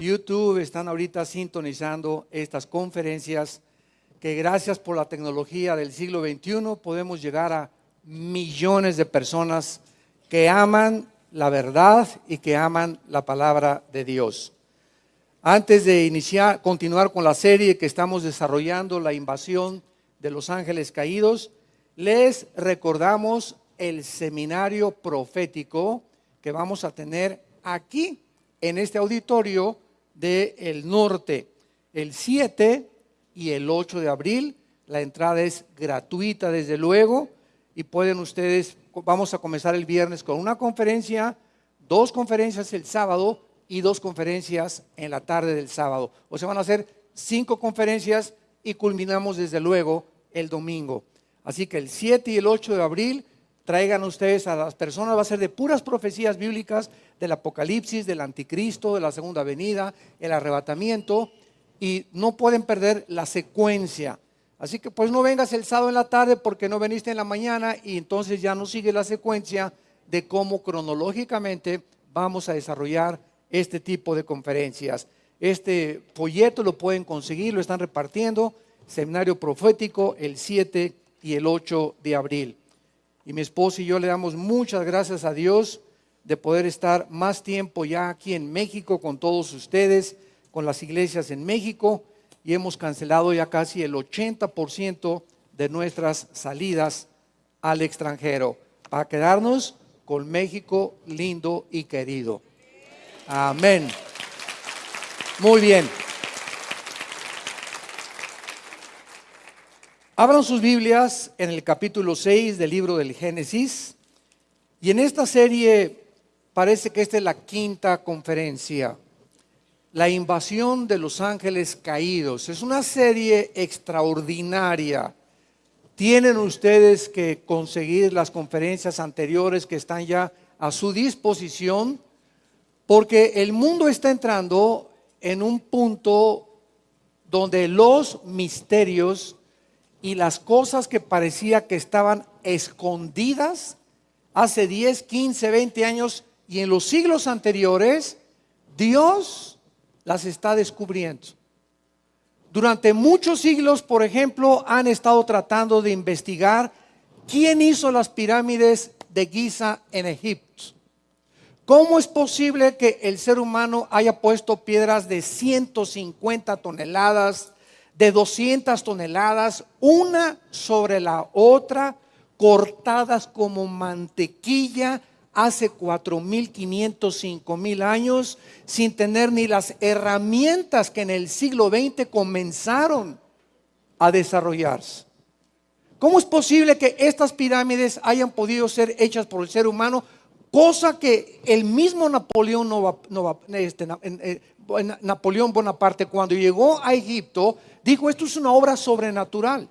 YouTube están ahorita sintonizando estas conferencias que gracias por la tecnología del siglo XXI podemos llegar a millones de personas que aman la verdad y que aman la palabra de Dios. Antes de iniciar, continuar con la serie que estamos desarrollando, la invasión de los ángeles caídos, les recordamos el seminario profético que vamos a tener aquí en este auditorio del norte, el 7 y el 8 de abril. La entrada es gratuita, desde luego, y pueden ustedes, vamos a comenzar el viernes con una conferencia, dos conferencias el sábado y dos conferencias en la tarde del sábado. O sea, van a ser cinco conferencias y culminamos desde luego el domingo. Así que el 7 y el 8 de abril traigan ustedes a las personas, va a ser de puras profecías bíblicas del Apocalipsis, del Anticristo, de la segunda venida, el arrebatamiento, y no pueden perder la secuencia. Así que pues no vengas el sábado en la tarde porque no veniste en la mañana y entonces ya no sigue la secuencia de cómo cronológicamente vamos a desarrollar este tipo de conferencias. Este folleto lo pueden conseguir, lo están repartiendo, seminario profético el 7 y el 8 de abril y mi esposo y yo le damos muchas gracias a Dios de poder estar más tiempo ya aquí en México con todos ustedes, con las iglesias en México y hemos cancelado ya casi el 80% de nuestras salidas al extranjero para quedarnos con México lindo y querido. Amén. Muy bien. Abran sus Biblias en el capítulo 6 del libro del Génesis. Y en esta serie parece que esta es la quinta conferencia. La invasión de los ángeles caídos. Es una serie extraordinaria. Tienen ustedes que conseguir las conferencias anteriores que están ya a su disposición, porque el mundo está entrando en un punto donde los misterios y las cosas que parecía que estaban escondidas hace 10, 15, 20 años y en los siglos anteriores, Dios las está descubriendo. Durante muchos siglos, por ejemplo, han estado tratando de investigar quién hizo las pirámides de Giza en Egipto. ¿Cómo es posible que el ser humano haya puesto piedras de 150 toneladas, de 200 toneladas, una sobre la otra, cortadas como mantequilla hace 4.500, 5.000 años, sin tener ni las herramientas que en el siglo XX comenzaron a desarrollarse. ¿Cómo es posible que estas pirámides hayan podido ser hechas por el ser humano? Cosa que el mismo Napoleón, no, este, eh, Napoleón Bonaparte cuando llegó a Egipto dijo, esto es una obra sobrenatural.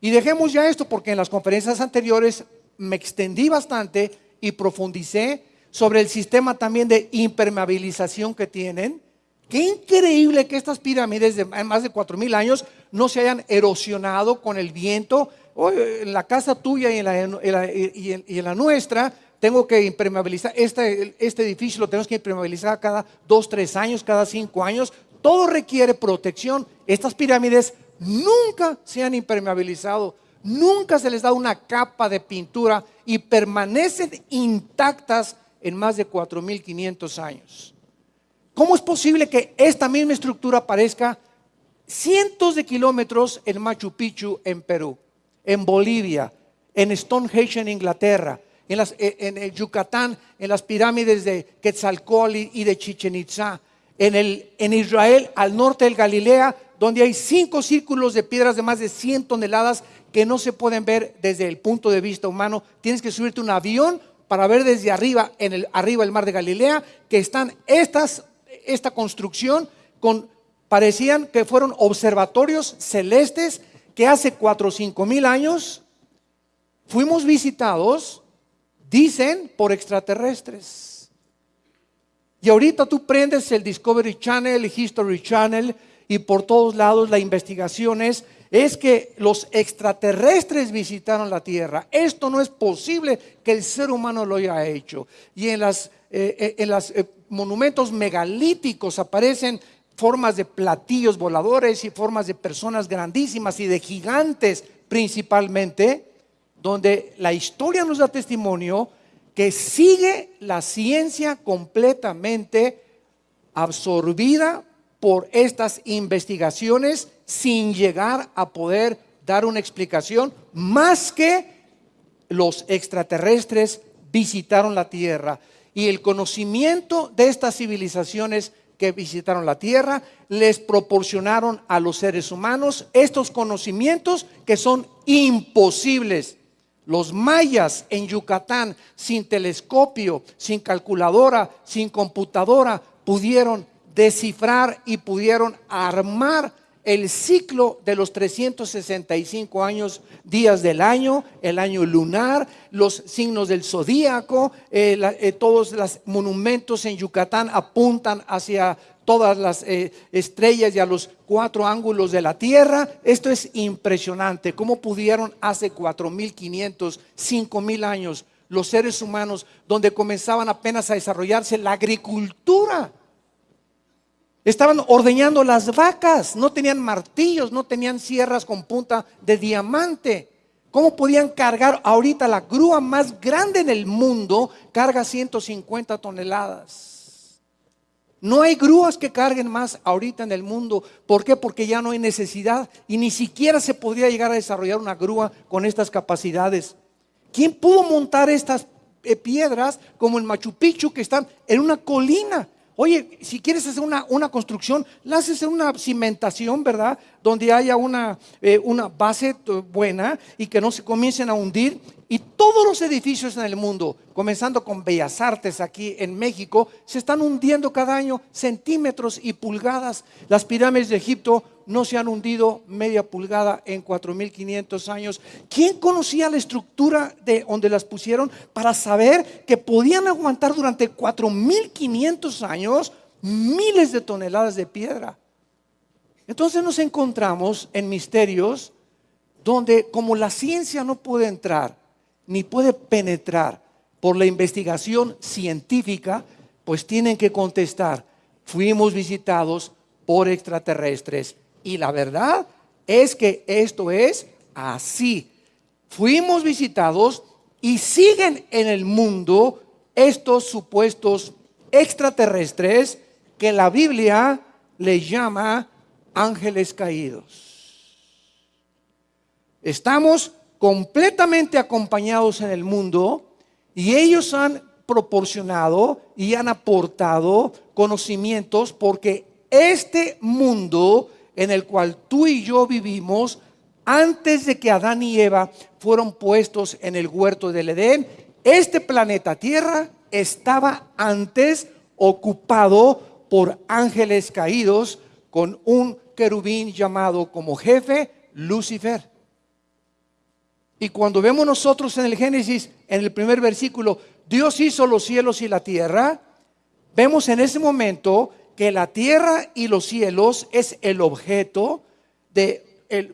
Y dejemos ya esto porque en las conferencias anteriores me extendí bastante y profundicé sobre el sistema también de impermeabilización que tienen. Qué increíble que estas pirámides de más de cuatro mil años no se hayan erosionado con el viento. En la casa tuya y la, y en la nuestra tengo que impermeabilizar, este, este edificio lo tenemos que impermeabilizar cada dos, tres años, cada cinco años. Todo requiere protección. Estas pirámides nunca se han impermeabilizado, nunca se les da una capa de pintura y permanecen intactas en más de 4.500 años. ¿Cómo es posible que esta misma estructura aparezca cientos de kilómetros en Machu Picchu, en Perú, en Bolivia, en Stonehenge, en Inglaterra, eh, en, el Yucatán, en las pirámides de Quetzalcóatl y de Chichen Itza, en, el, en Israel, al norte del Galilea, donde hay cinco círculos de piedras de más de 100 toneladas que no se pueden ver desde el punto de vista humano. Tienes que subirte un avión para ver desde arriba, en el, arriba del mar de Galilea, que están estas, esta construcción con, parecían que fueron observatorios celestes que hace cuatro o cinco mil años fuimos visitados Dicen por extraterrestres. Y ahorita tú prendes el Discovery Channel, el History Channel y por todos lados la investigación es es que los extraterrestres visitaron la Tierra. Esto no es posible que el ser humano lo haya hecho. Y en los eh, las, eh, monumentos megalíticos aparecen formas de platillos voladores y formas de personas grandísimas y de gigantes principalmente, donde la historia nos da testimonio que sigue la ciencia completamente absorbida por estas investigaciones sin llegar a poder dar una explicación más que los extraterrestres visitaron la Tierra. Y el conocimiento de estas civilizaciones que visitaron la Tierra les proporcionaron a los seres humanos estos conocimientos que son imposibles los mayas en Yucatán, sin telescopio, sin calculadora, sin computadora, pudieron descifrar y pudieron armar el ciclo de los 365 años, días del año, el año lunar, los signos del zodíaco, eh, eh, todos los monumentos en Yucatán apuntan hacia todas las eh, estrellas y a los cuatro ángulos de la Tierra. Esto es impresionante. ¿Cómo pudieron hace 4.500, 5.000 años los seres humanos, donde comenzaban apenas a desarrollarse la agricultura? Estaban ordeñando las vacas, no tenían martillos, no tenían sierras con punta de diamante. ¿Cómo podían cargar ahorita la grúa más grande en el mundo? Carga 150 toneladas. No hay grúas que carguen más ahorita en el mundo. ¿Por qué? Porque ya no hay necesidad y ni siquiera se podría llegar a desarrollar una grúa con estas capacidades. ¿Quién pudo montar estas eh, piedras como el Machu Picchu que están en una colina? Oye, si quieres hacer una, una construcción, la haces en una cimentación, ¿verdad? Donde haya una, eh, una base buena y que no se comiencen a hundir. Y todos los edificios en el mundo, comenzando con Bellas Artes aquí en México, se están hundiendo cada año centímetros y pulgadas. Las pirámides de Egipto no se han hundido media pulgada en 4.500 años. ¿Quién conocía la estructura de donde las pusieron para saber que podían aguantar durante 4.500 años miles de toneladas de piedra? Entonces nos encontramos en misterios donde como la ciencia no puede entrar ni puede penetrar por la investigación científica, pues tienen que contestar, fuimos visitados por extraterrestres. Y la verdad es que esto es así. Fuimos visitados y siguen en el mundo estos supuestos extraterrestres que la Biblia le llama ángeles caídos. Estamos completamente acompañados en el mundo y ellos han proporcionado y han aportado conocimientos porque este mundo en el cual tú y yo vivimos, antes de que Adán y Eva fueron puestos en el huerto del Edén, este planeta Tierra estaba antes ocupado por ángeles caídos con un querubín llamado como jefe Lucifer. Y cuando vemos nosotros en el Génesis, en el primer versículo, Dios hizo los cielos y la tierra, vemos en ese momento que la tierra y los cielos es el objeto de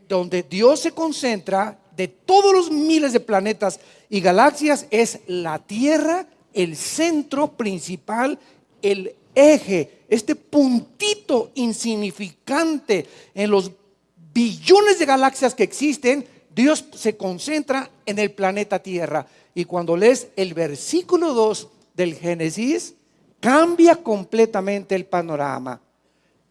donde Dios se concentra de todos los miles de planetas y galaxias, es la tierra el centro principal, el eje, este puntito insignificante en los billones de galaxias que existen, Dios se concentra en el planeta Tierra. Y cuando lees el versículo 2 del Génesis, cambia completamente el panorama.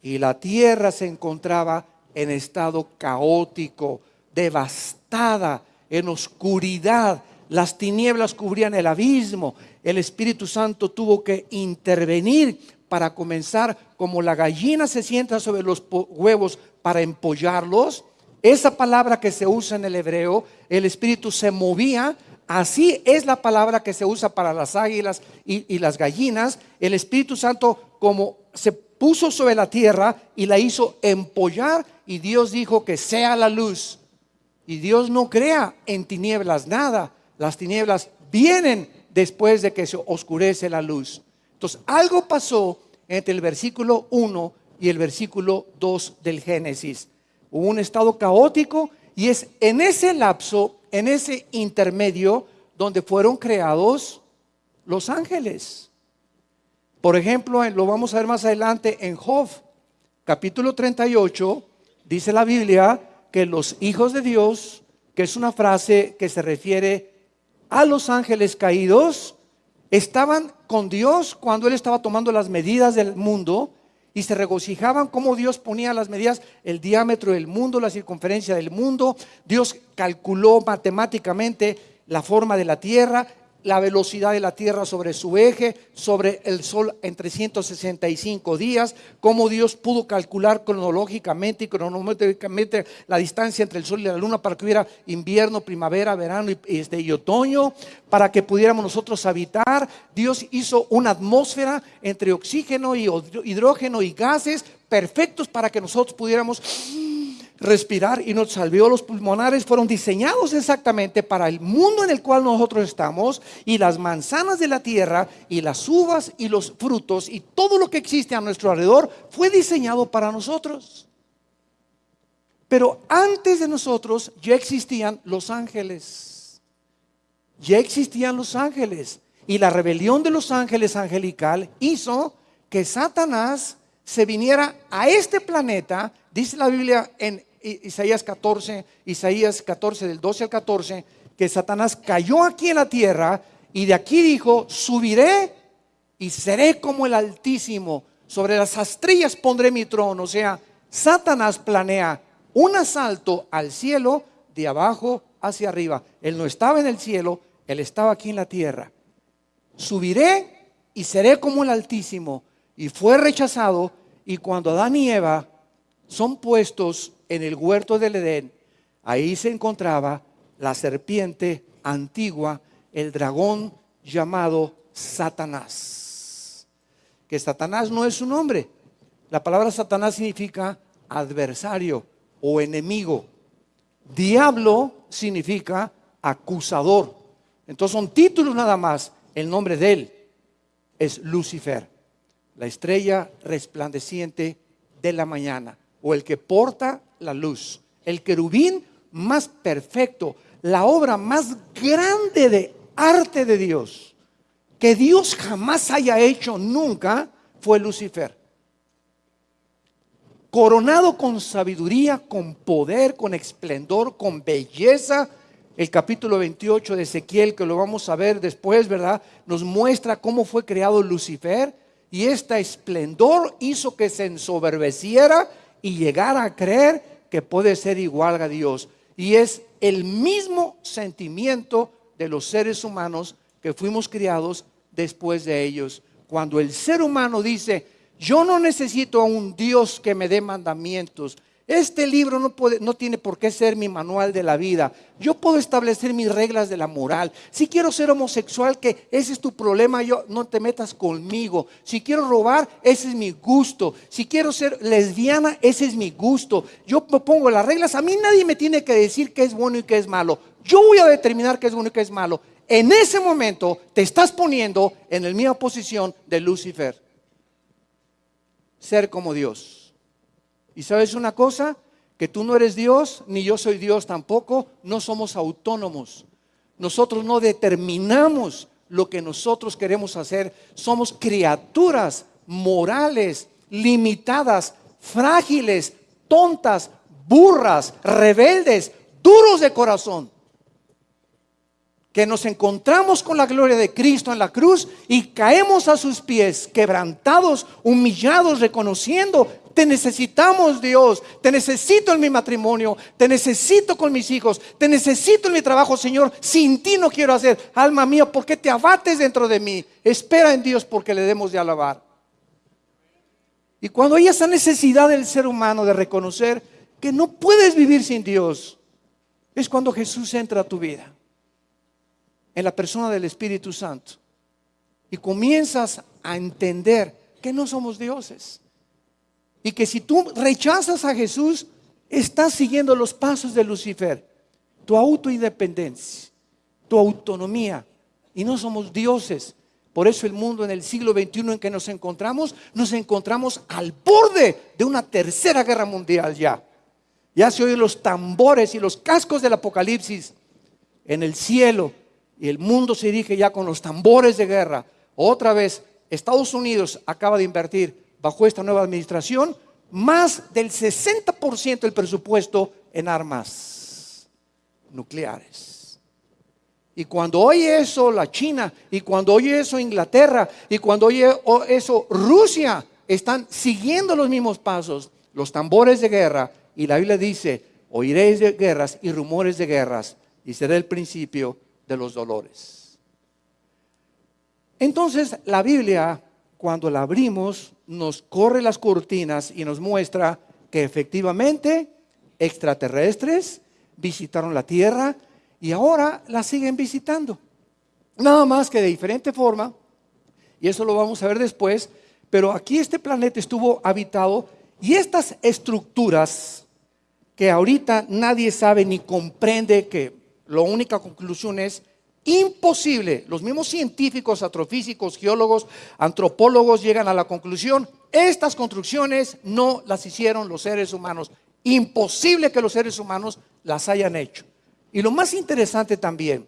Y la Tierra se encontraba en estado caótico, devastada, en oscuridad. Las tinieblas cubrían el abismo. El Espíritu Santo tuvo que intervenir para comenzar, como la gallina se sienta sobre los huevos para empollarlos, esa palabra que se usa en el hebreo, el espíritu se movía, así es la palabra que se usa para las águilas y, las gallinas. El Espíritu Santo como se puso sobre la tierra y la hizo empollar y Dios dijo que sea la luz. Y Dios no crea en tinieblas nada. Las tinieblas vienen después de que se oscurece la luz. Entonces, algo pasó entre el versículo 1 y el versículo 2 del Génesis hubo un estado caótico y es en ese lapso, en ese intermedio, donde fueron creados los ángeles. Por ejemplo, lo vamos a ver más adelante en Job, capítulo 38, dice la Biblia que los hijos de Dios, que es una frase que se refiere a los ángeles caídos, estaban con Dios cuando Él estaba tomando las medidas del mundo y se regocijaban como Dios ponía las medidas, el diámetro del mundo, la circunferencia del mundo. Dios calculó matemáticamente la forma de la tierra, la velocidad de la Tierra sobre su eje, sobre el Sol en 365 días, cómo Dios pudo calcular cronológicamente y cronológicamente la distancia entre el Sol y la Luna para que hubiera invierno, primavera, verano y, este, y otoño, para que pudiéramos nosotros habitar. Dios hizo una atmósfera entre oxígeno y hidrógeno y gases perfectos para que nosotros pudiéramos respirar y nuestros alveolos pulmonares fueron diseñados exactamente para el mundo en el cual nosotros estamos y las manzanas de la tierra y las uvas y los frutos y todo lo que existe a nuestro alrededor fue diseñado para nosotros. Pero antes de nosotros ya existían los ángeles. Ya existían los ángeles. Y la rebelión de los ángeles angelical hizo que Satanás se viniera a este planeta, dice la Biblia en Isaías 14, Isaías 14 del 12 al 14, que Satanás cayó aquí en la tierra y de aquí dijo, subiré y seré como el Altísimo, sobre las astrillas pondré mi trono. O sea, Satanás planea un asalto al cielo de abajo hacia arriba. Él no estaba en el cielo, él estaba aquí en la tierra. Subiré y seré como el Altísimo. Y fue rechazado y cuando Adán y Eva son puestos en el huerto del Edén, ahí se encontraba la serpiente antigua, el dragón llamado Satanás. Que Satanás no es su nombre. La palabra Satanás significa adversario o enemigo. Diablo significa acusador. Entonces son títulos nada más. El nombre de él es Lucifer, la estrella resplandeciente de la mañana o el que porta la luz, el querubín más perfecto, la obra más grande de arte de Dios que Dios jamás haya hecho nunca fue Lucifer. Coronado con sabiduría, con poder, con esplendor, con belleza. El capítulo 28 de Ezequiel, que lo vamos a ver después, ¿verdad? Nos muestra cómo fue creado Lucifer y este esplendor hizo que se ensoberbeciera y llegar a creer que puede ser igual a Dios. Y es el mismo sentimiento de los seres humanos que fuimos criados después de ellos. Cuando el ser humano dice, yo no necesito a un Dios que me dé mandamientos, este libro no, puede, no tiene por qué ser mi manual de la vida. Yo puedo establecer mis reglas de la moral. Si quiero ser homosexual, que ese es tu problema, yo no te metas conmigo. Si quiero robar, ese es mi gusto. Si quiero ser lesbiana, ese es mi gusto. Yo me pongo las reglas. A mí nadie me tiene que decir qué es bueno y qué es malo. Yo voy a determinar qué es bueno y qué es malo. En ese momento te estás poniendo en la misma posición de Lucifer. Ser como Dios. Y sabes una cosa, que tú no eres Dios, ni yo soy Dios tampoco, no somos autónomos. Nosotros no determinamos lo que nosotros queremos hacer. Somos criaturas morales, limitadas, frágiles, tontas, burras, rebeldes, duros de corazón. Que nos encontramos con la gloria de Cristo en la cruz y caemos a sus pies, quebrantados, humillados, reconociendo te necesitamos, Dios. Te necesito en mi matrimonio. Te necesito con mis hijos. Te necesito en mi trabajo, Señor. Sin ti no quiero hacer. Alma mía, ¿por qué te abates dentro de mí? Espera en Dios porque le demos de alabar. Y cuando hay esa necesidad del ser humano de reconocer que no puedes vivir sin Dios, es cuando Jesús entra a tu vida. En la persona del Espíritu Santo. Y comienzas a entender que no somos dioses y que si tú rechazas a Jesús, estás siguiendo los pasos de Lucifer, tu autoindependencia, tu autonomía. Y no somos dioses. Por eso el mundo en el siglo XXI en que nos encontramos, nos encontramos al borde de una tercera guerra mundial ya. Ya se oyen los tambores y los cascos del apocalipsis en el cielo y el mundo se dirige ya con los tambores de guerra. Otra vez, Estados Unidos acaba de invertir bajo esta nueva administración más del 60% del presupuesto en armas nucleares. Y cuando oye eso la China, y cuando oye eso Inglaterra, y cuando oye eso Rusia, están siguiendo los mismos pasos, los tambores de guerra, y la Biblia dice, oiréis de guerras y rumores de guerras, y será el principio de los dolores. Entonces la Biblia, cuando la abrimos, nos corre las cortinas y nos muestra que efectivamente extraterrestres visitaron la Tierra y ahora la siguen visitando. Nada más que de diferente forma, y eso lo vamos a ver después, pero aquí este planeta estuvo habitado y estas estructuras que ahorita nadie sabe ni comprende que la única conclusión es imposible. Los mismos científicos, astrofísicos, geólogos, antropólogos llegan a la conclusión, estas construcciones no las hicieron los seres humanos. Imposible que los seres humanos las hayan hecho. Y lo más interesante también,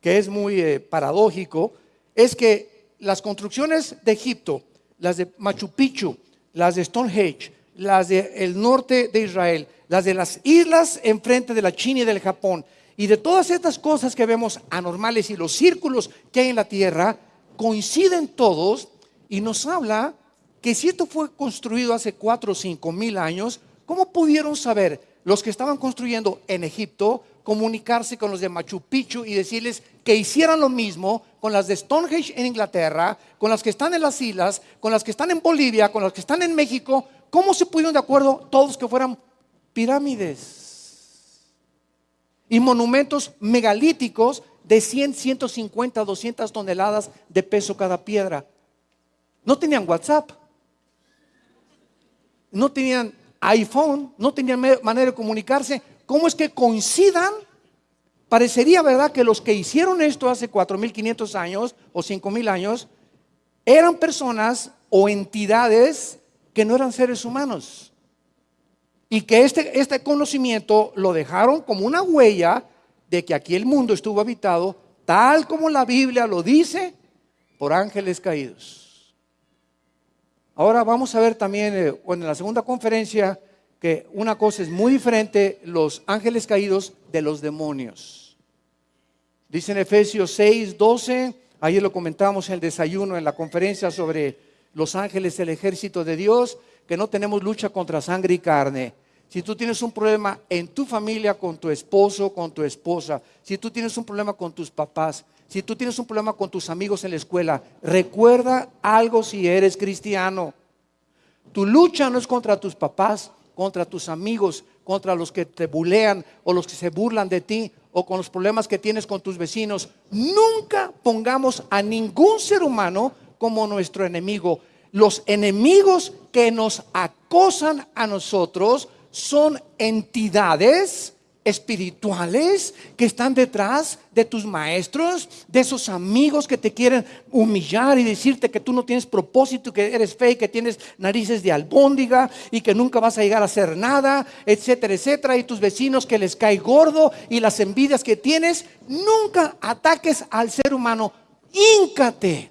que es muy eh, paradójico, es que las construcciones de Egipto, las de Machu Picchu, las de Stonehenge, las del norte de Israel, las de las islas enfrente de la China y del Japón, y de todas estas cosas que vemos anormales y los círculos que hay en la tierra, coinciden todos y nos habla que si esto fue construido hace cuatro o cinco mil años, ¿cómo pudieron saber los que estaban construyendo en Egipto comunicarse con los de Machu Picchu y decirles que hicieran lo mismo con las de Stonehenge en Inglaterra, con las que están en las islas, con las que están en Bolivia, con las que están en México? ¿Cómo se pudieron de acuerdo todos que fueran pirámides? Y monumentos megalíticos de 100, 150, 200 toneladas de peso cada piedra. No tenían WhatsApp, no tenían iPhone, no tenían manera de comunicarse. ¿Cómo es que coincidan? Parecería verdad que los que hicieron esto hace 4.500 años o 5.000 años eran personas o entidades que no eran seres humanos y que este, este conocimiento lo dejaron como una huella de que aquí el mundo estuvo habitado, tal como la Biblia lo dice, por ángeles caídos. Ahora vamos a ver también eh, en la segunda conferencia que una cosa es muy diferente, los ángeles caídos de los demonios. Dice en Efesios 6, 12, ayer lo comentamos en el desayuno, en la conferencia sobre los ángeles, el ejército de Dios, que no tenemos lucha contra sangre y carne. Si tú tienes un problema en tu familia, con tu esposo, con tu esposa, si tú tienes un problema con tus papás, si tú tienes un problema con tus amigos en la escuela, recuerda algo si eres cristiano. Tu lucha no es contra tus papás, contra tus amigos, contra los que te bulean o los que se burlan de ti o con los problemas que tienes con tus vecinos. Nunca pongamos a ningún ser humano como nuestro enemigo los enemigos que nos acosan a nosotros son entidades espirituales que están detrás de tus maestros, de esos amigos que te quieren humillar y decirte que tú no tienes propósito, que eres fe, que tienes narices de albóndiga y que nunca vas a llegar a hacer nada, etcétera, etcétera, y tus vecinos que les cae gordo y las envidias que tienes, nunca ataques al ser humano, íncate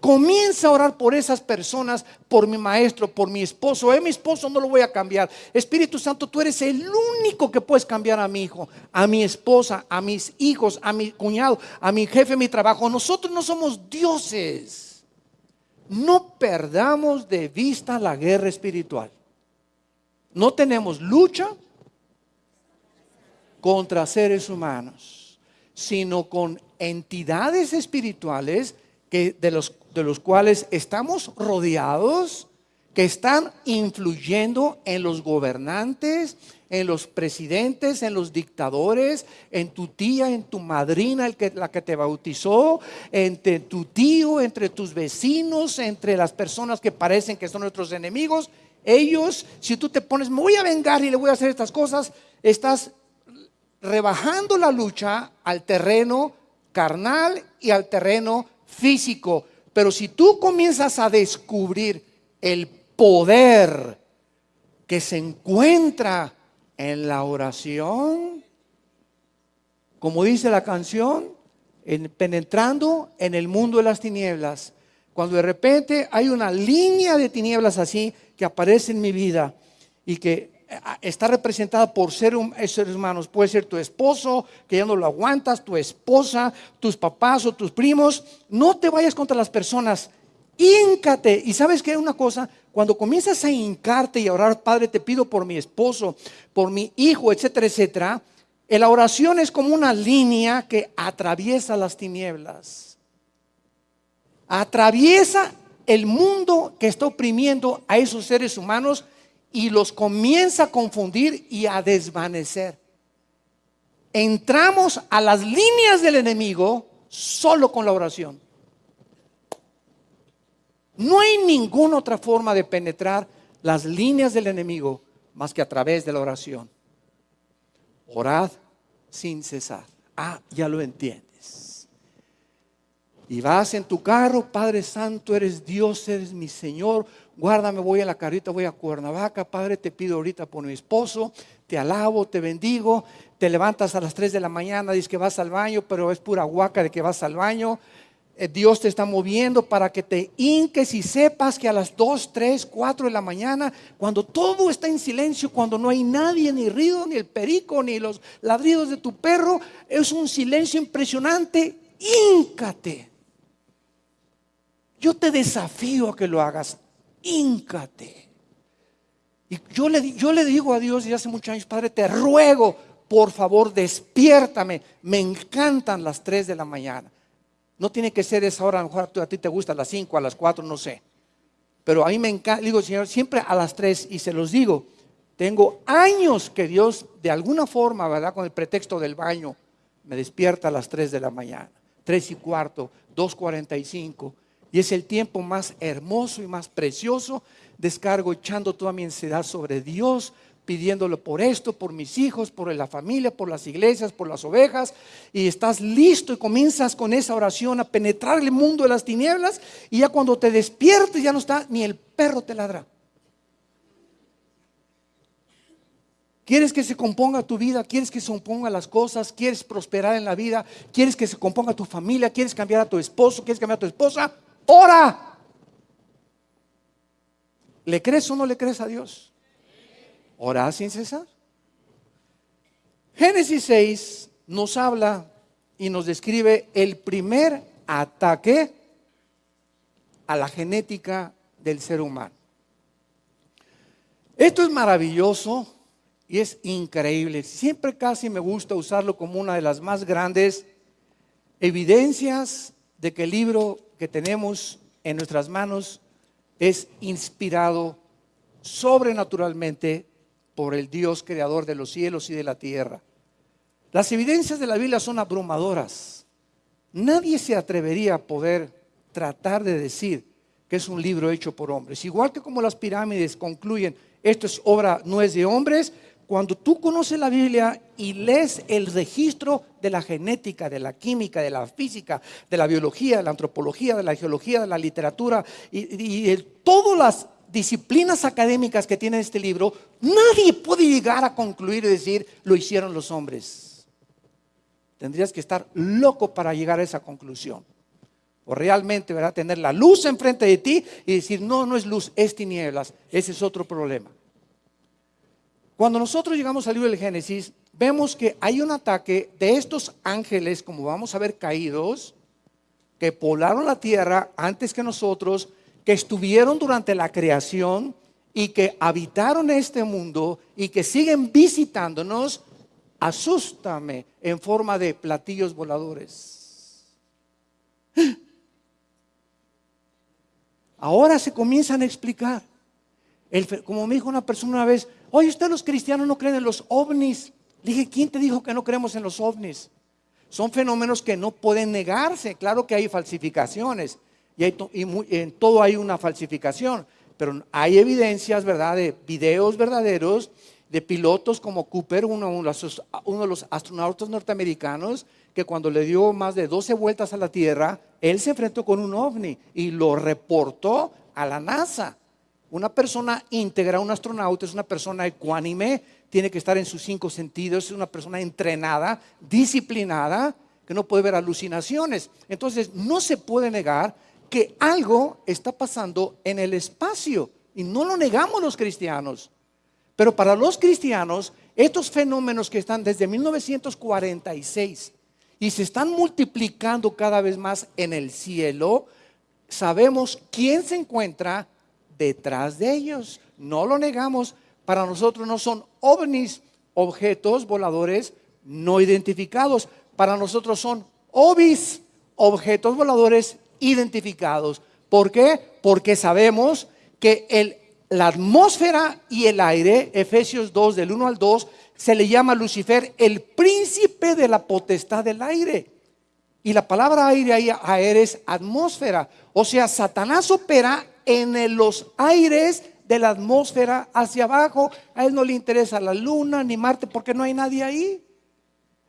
Comienza a orar por esas personas, por mi maestro, por mi esposo. Eh, mi esposo no lo voy a cambiar. Espíritu Santo, tú eres el único que puedes cambiar a mi hijo, a mi esposa, a mis hijos, a mi cuñado, a mi jefe, a mi trabajo. Nosotros no somos dioses. No perdamos de vista la guerra espiritual. No tenemos lucha contra seres humanos, sino con entidades espirituales que de los de los cuales estamos rodeados, que están influyendo en los gobernantes, en los presidentes, en los dictadores, en tu tía, en tu madrina, el que, la que te bautizó, entre tu tío, entre tus vecinos, entre las personas que parecen que son nuestros enemigos. Ellos, si tú te pones, me voy a vengar y le voy a hacer estas cosas, estás rebajando la lucha al terreno carnal y al terreno físico. Pero si tú comienzas a descubrir el poder que se encuentra en la oración, como dice la canción, penetrando en el mundo de las tinieblas. Cuando de repente hay una línea de tinieblas así que aparece en mi vida y que está representada por ser seres humanos. Puede ser tu esposo, que ya no lo aguantas, tu esposa, tus papás o tus primos. No te vayas contra las personas. Híncate. Y sabes que una cosa, cuando comienzas a hincarte y a orar, Padre, te pido por mi esposo, por mi hijo, etcétera, etcétera. La oración es como una línea que atraviesa las tinieblas. Atraviesa el mundo que está oprimiendo a esos seres humanos y los comienza a confundir y a desvanecer. Entramos a las líneas del enemigo solo con la oración. No hay ninguna otra forma de penetrar las líneas del enemigo más que a través de la oración. Orad sin cesar. Ah, ya lo entiendes. Y vas en tu carro, Padre Santo, eres Dios, eres mi Señor guárdame, voy a la carrita, voy a Cuernavaca, Padre, te pido ahorita por mi esposo, te alabo, te bendigo, te levantas a las 3 de la mañana, dices que vas al baño, pero es pura guaca de que vas al baño. Eh, Dios te está moviendo para que te hinques y sepas que a las 2, 3, 4 de la mañana, cuando todo está en silencio, cuando no hay nadie, ni ruido, ni el perico, ni los ladridos de tu perro, es un silencio impresionante, híncate. Yo te desafío a que lo hagas híncate. Y yo le, yo le digo a Dios y hace muchos años, Padre, te ruego, por favor, despiértame. Me encantan las 3 de la mañana. No tiene que ser esa hora, a lo mejor a ti te gusta a las 5, a las 4, no sé. Pero a mí me encanta, digo, Señor, siempre a las 3 y se los digo, tengo años que Dios, de alguna forma, ¿verdad? Con el pretexto del baño, me despierta a las 3 de la mañana, 3 y cuarto, 2.45. Y es el tiempo más hermoso y más precioso. Descargo echando toda mi ansiedad sobre Dios, pidiéndole por esto, por mis hijos, por la familia, por las iglesias, por las ovejas. Y estás listo y comienzas con esa oración a penetrar el mundo de las tinieblas. Y ya cuando te despiertes ya no está, ni el perro te ladra. ¿Quieres que se componga tu vida? ¿Quieres que se compongan las cosas? ¿Quieres prosperar en la vida? ¿Quieres que se componga tu familia? ¿Quieres cambiar a tu esposo? ¿Quieres cambiar a tu esposa? Ora. ¿Le crees o no le crees a Dios? Ora sin cesar. Génesis 6 nos habla y nos describe el primer ataque a la genética del ser humano. Esto es maravilloso y es increíble. Siempre casi me gusta usarlo como una de las más grandes evidencias de que el libro que tenemos en nuestras manos es inspirado sobrenaturalmente por el Dios creador de los cielos y de la tierra. Las evidencias de la Biblia son abrumadoras. Nadie se atrevería a poder tratar de decir que es un libro hecho por hombres. Igual que como las pirámides concluyen, esto es obra, no es de hombres, cuando tú conoces la Biblia y lees el registro de la genética, de la química, de la física, de la biología, de la antropología, de la geología, de la literatura y, de todas las disciplinas académicas que tiene este libro, nadie puede llegar a concluir y decir, lo hicieron los hombres. Tendrías que estar loco para llegar a esa conclusión. O realmente, ¿verdad? Tener la luz enfrente de ti y decir, no, no es luz, es tinieblas. Ese es otro problema. Cuando nosotros llegamos al libro del Génesis, vemos que hay un ataque de estos ángeles, como vamos a ver, caídos, que poblaron la tierra antes que nosotros, que estuvieron durante la creación y que habitaron este mundo y que siguen visitándonos, asústame en forma de platillos voladores. Ahora se comienzan a explicar. Como me dijo una persona una vez, Oye, ustedes los cristianos no creen en los ovnis. Le dije, ¿quién te dijo que no creemos en los ovnis? Son fenómenos que no pueden negarse. Claro que hay falsificaciones y, en todo hay una falsificación, pero hay evidencias, ¿verdad?, de videos verdaderos de pilotos como Cooper, uno, uno de los astronautas norteamericanos, que cuando le dio más de 12 vueltas a la Tierra, él se enfrentó con un ovni y lo reportó a la NASA. Una persona íntegra, un astronauta, es una persona ecuánime, tiene que estar en sus cinco sentidos, es una persona entrenada, disciplinada, que no puede ver alucinaciones. Entonces, no se puede negar que algo está pasando en el espacio y no lo negamos los cristianos. Pero para los cristianos, estos fenómenos que están desde 1946 y se están multiplicando cada vez más en el cielo, sabemos quién se encuentra detrás de ellos. No lo negamos. Para nosotros no son ovnis, objetos voladores no identificados. Para nosotros son ovis, objetos voladores identificados. ¿Por qué? Porque sabemos que el, la atmósfera y el aire, Efesios 2 del 1 al 2, se le llama Lucifer el príncipe de la potestad del aire. Y la palabra aire ahí aire es atmósfera. O sea, Satanás opera en los aires de la atmósfera hacia abajo. A él no le interesa la luna ni Marte porque no hay nadie ahí.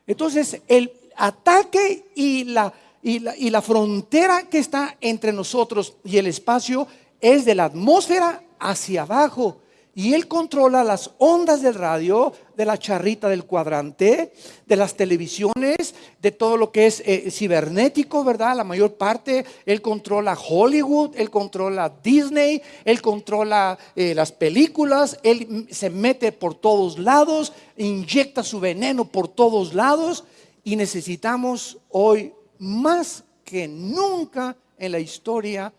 Entonces, el ataque y la, y la, y la frontera que está entre nosotros y el espacio es de la atmósfera hacia abajo. Y él controla las ondas del radio, de la charrita del cuadrante, de las televisiones, de todo lo que es eh, cibernético, ¿verdad? La mayor parte. Él controla Hollywood, él controla Disney, él controla eh, las películas, él se mete por todos lados, inyecta su veneno por todos lados. Y necesitamos hoy más que nunca en la historia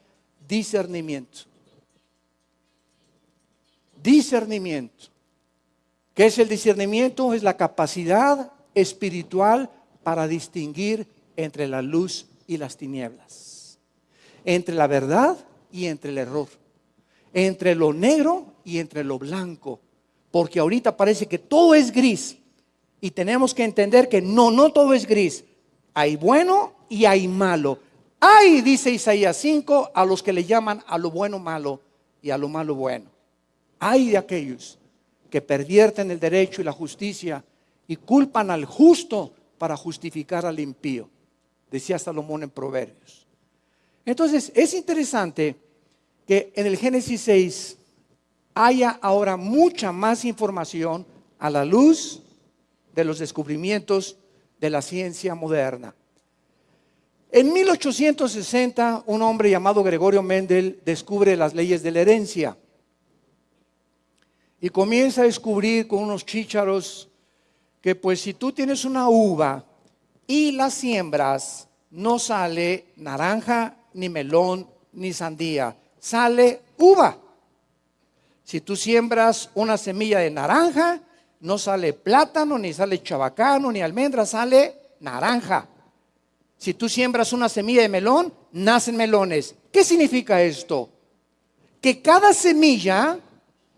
discernimiento discernimiento. ¿Qué es el discernimiento? Es la capacidad espiritual para distinguir entre la luz y las tinieblas, entre la verdad y entre el error, entre lo negro y entre lo blanco, porque ahorita parece que todo es gris y tenemos que entender que no, no todo es gris, hay bueno y hay malo. Hay, dice Isaías 5, a los que le llaman a lo bueno malo y a lo malo bueno. Hay de aquellos que pervierten el derecho y la justicia y culpan al justo para justificar al impío, decía Salomón en Proverbios. Entonces, es interesante que en el Génesis 6 haya ahora mucha más información a la luz de los descubrimientos de la ciencia moderna. En 1860, un hombre llamado Gregorio Mendel descubre las leyes de la herencia y comienza a descubrir con unos chícharos que pues si tú tienes una uva y la siembras, no sale naranja, ni melón, ni sandía, sale uva. Si tú siembras una semilla de naranja, no sale plátano, ni sale chabacano, ni almendra, sale naranja. Si tú siembras una semilla de melón, nacen melones. ¿Qué significa esto? Que cada semilla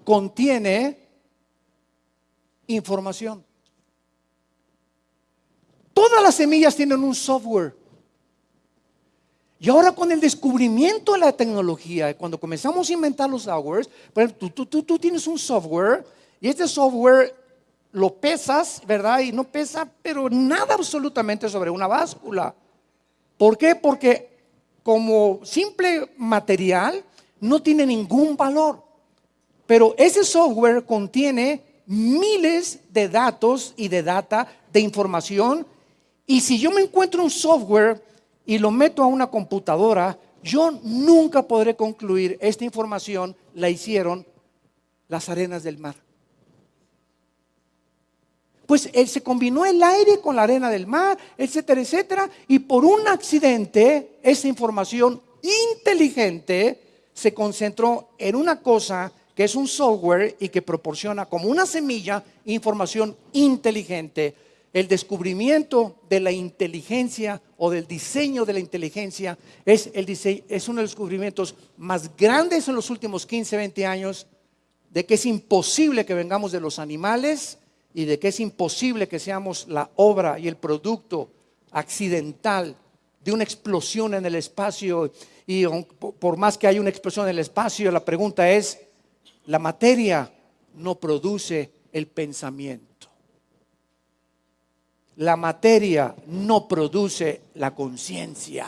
contiene información. Todas las semillas tienen un software. Y ahora con el descubrimiento de la tecnología, cuando comenzamos a inventar los softwares, tú, tú, tú, tienes un software y este software lo pesas, ¿verdad? Y no pesa, pero nada absolutamente sobre una báscula. ¿Por qué? Porque como simple material no tiene ningún valor. Pero ese software contiene miles de datos y de data, de información. Y si yo me encuentro un software y lo meto a una computadora, yo nunca podré concluir esta información la hicieron las arenas del mar. Pues él se combinó el aire con la arena del mar, etcétera, etcétera, y por un accidente esa información inteligente se concentró en una cosa que es un software y que proporciona como una semilla información inteligente. El descubrimiento de la inteligencia o del diseño de la inteligencia es, el es uno de los descubrimientos más grandes en los últimos 15, 20 años, de que es imposible que vengamos de los animales y de que es imposible que seamos la obra y el producto accidental de una explosión en el espacio. Y por más que haya una explosión en el espacio, la pregunta es, la materia no produce el pensamiento. La materia no produce la conciencia.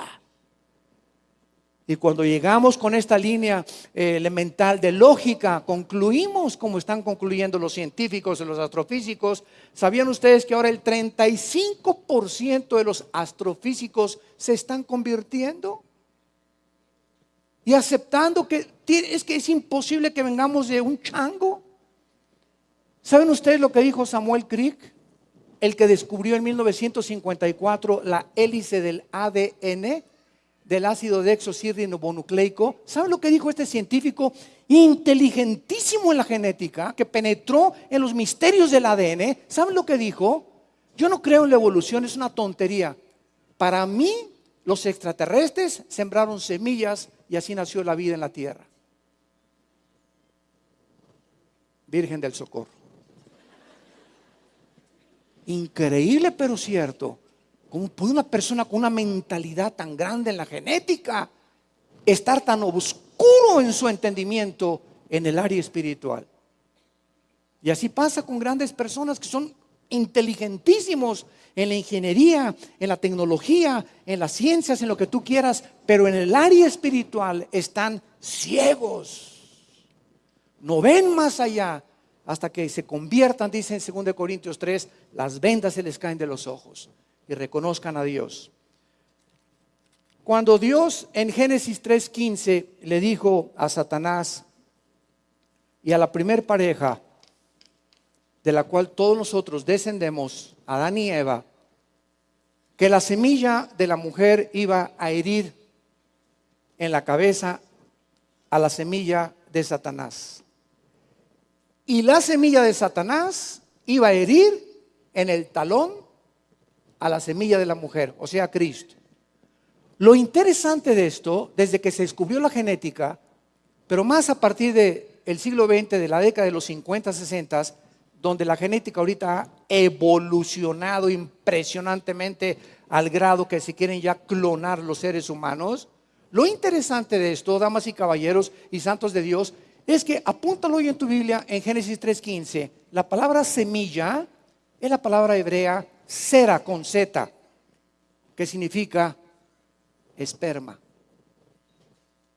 Y cuando llegamos con esta línea eh, elemental de lógica, concluimos como están concluyendo los científicos y los astrofísicos. ¿Sabían ustedes que ahora el 35% de los astrofísicos se están convirtiendo? Y aceptando que es que es imposible que vengamos de un chango. ¿Saben ustedes lo que dijo Samuel Crick? El que descubrió en 1954 la hélice del ADN del ácido desoxirribonucleico. ¿Saben lo que dijo este científico inteligentísimo en la genética, que penetró en los misterios del ADN? ¿Saben lo que dijo? Yo no creo en la evolución, es una tontería. Para mí, los extraterrestres sembraron semillas y así nació la vida en la tierra. Virgen del Socorro. Increíble pero cierto. ¿Cómo puede una persona con una mentalidad tan grande en la genética estar tan oscuro en su entendimiento en el área espiritual? Y así pasa con grandes personas que son inteligentísimos en la ingeniería, en la tecnología, en las ciencias, en lo que tú quieras, pero en el área espiritual están ciegos. No ven más allá hasta que se conviertan, dice en 2 Corintios 3, las vendas se les caen de los ojos y reconozcan a Dios. Cuando Dios en Génesis 3:15 le dijo a Satanás y a la primer pareja de la cual todos nosotros descendemos, Adán y Eva, que la semilla de la mujer iba a herir en la cabeza a la semilla de Satanás. Y la semilla de Satanás iba a herir en el talón a la semilla de la mujer, o sea, Cristo. Lo interesante de esto, desde que se descubrió la genética, pero más a partir del siglo XX, de la década de los 50, 60, donde la genética ahorita ha evolucionado impresionantemente al grado que se quieren ya clonar los seres humanos. Lo interesante de esto, damas y caballeros y santos de Dios, es que apúntalo hoy en tu Biblia en Génesis 3:15. La palabra semilla es la palabra hebrea cera con Z, que significa esperma.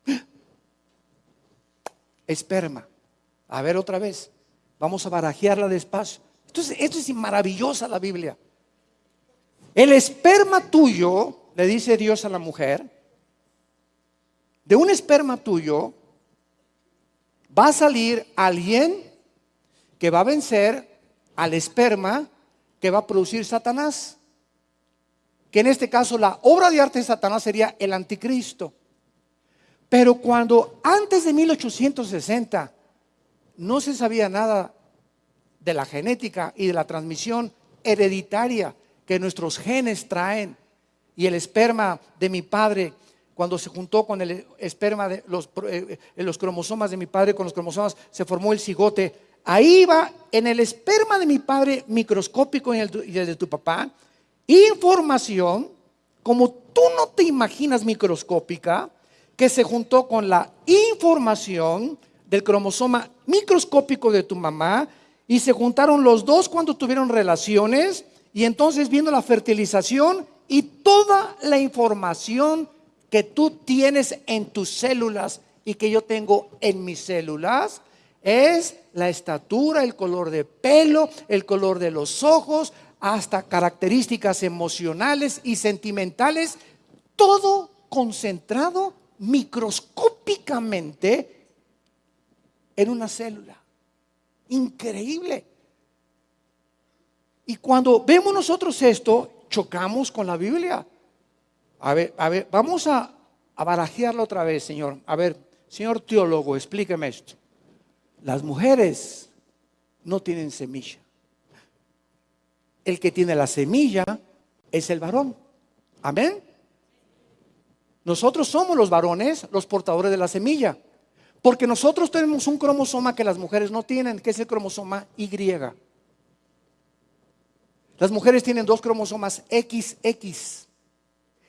Esperma. A ver otra vez. Vamos a barajearla despacio. Entonces, esto es maravillosa la Biblia. El esperma tuyo, le dice Dios a la mujer, de un esperma tuyo va a salir alguien que va a vencer al esperma que va a producir Satanás. Que en este caso la obra de arte de Satanás sería el anticristo. Pero cuando antes de 1860 no se sabía nada de la genética y de la transmisión hereditaria que nuestros genes traen. Y el esperma de mi padre cuando se juntó con el esperma de los, eh, eh, cromosomas de mi padre con los cromosomas se formó el cigote. Ahí va en el esperma de mi padre microscópico y el, de tu papá, información como tú no te imaginas microscópica, que se juntó con la información del cromosoma microscópico de tu mamá y se juntaron los dos cuando tuvieron relaciones y entonces viendo la fertilización y toda la información que tú tienes en tus células y que yo tengo en mis células, es la estatura, el color de pelo, el color de los ojos, hasta características emocionales y sentimentales, todo concentrado microscópicamente en una célula. Increíble. Y cuando vemos nosotros esto, chocamos con la Biblia. A ver, a ver, vamos a, a barajearlo otra vez, Señor. A ver, señor teólogo, explíqueme esto. Las mujeres no tienen semilla. El que tiene la semilla es el varón. Amén. Nosotros somos los varones los portadores de la semilla. Porque nosotros tenemos un cromosoma que las mujeres no tienen, que es el cromosoma Y. Las mujeres tienen dos cromosomas XX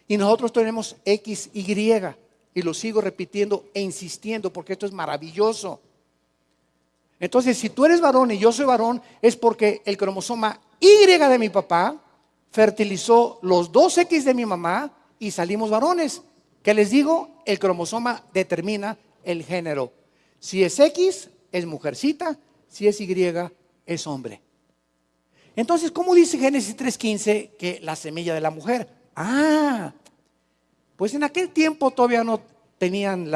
y nosotros tenemos XY. Y lo sigo repitiendo e insistiendo porque esto es maravilloso. Entonces, si tú eres varón y yo soy varón, es porque el cromosoma Y de mi papá fertilizó los dos X de mi mamá y salimos varones. ¿Qué les digo? El cromosoma determina el género. Si es X, es mujercita, si es Y, es hombre. Entonces, ¿cómo dice Génesis 3.15 que la semilla de la mujer? Ah, pues en aquel tiempo todavía no tenían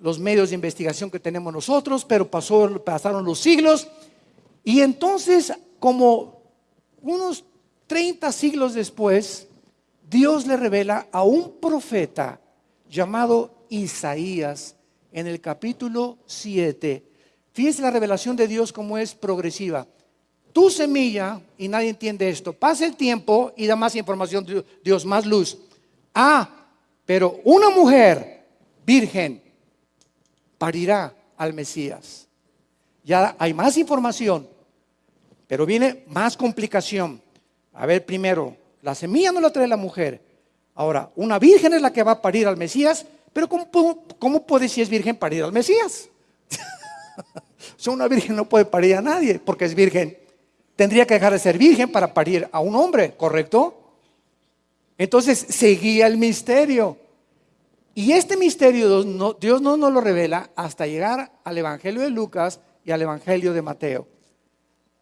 los medios de investigación que tenemos nosotros, pero pasaron los siglos. Y entonces, como unos 30 siglos después, Dios le revela a un profeta llamado Isaías en el capítulo 7. Fíjese la revelación de Dios como es progresiva. Tu semilla, y nadie entiende esto, pasa el tiempo y da más información, Dios, más luz. Ah, pero una mujer virgen parirá al Mesías. Ya hay más información, pero viene más complicación. A ver, primero, la semilla no la trae la mujer. Ahora, una virgen es la que va a parir al Mesías, pero ¿cómo, puede, si es virgen, parir al Mesías? o sea, una virgen no puede parir a nadie porque es virgen. Tendría que dejar de ser virgen para parir a un hombre, ¿correcto? Entonces seguía el misterio. Y este misterio Dios no, nos lo revela hasta llegar al Evangelio de Lucas y al Evangelio de Mateo.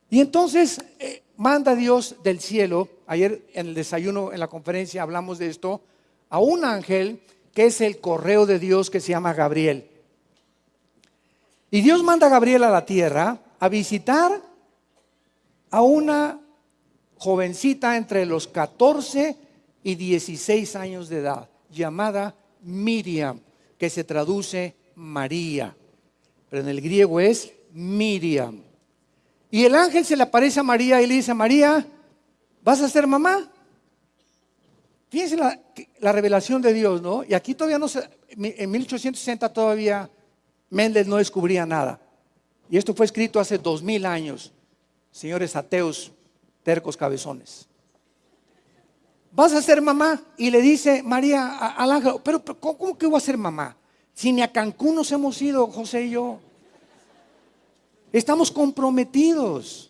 Y entonces eh, manda Dios del cielo, ayer en el desayuno, en la conferencia hablamos de esto, a un ángel que es el correo de Dios que se llama Gabriel. Y Dios manda a Gabriel a la tierra a visitar a una jovencita entre los 14 y 16 años de edad, llamada Miriam, que se traduce María, pero en el griego es Miriam. Y el ángel se le aparece a María y le dice, María, ¿vas a ser mamá? Fíjense la, la, revelación de Dios, ¿no? Y aquí todavía no se, en 1860 todavía Méndez no descubría nada. Y esto fue escrito hace dos mil años, señores ateos, tercos cabezones. Vas a ser mamá. Y le dice María al ángel, pero, ¿cómo que voy a ser mamá? Si ni a Cancún nos hemos ido, José y yo. Estamos comprometidos.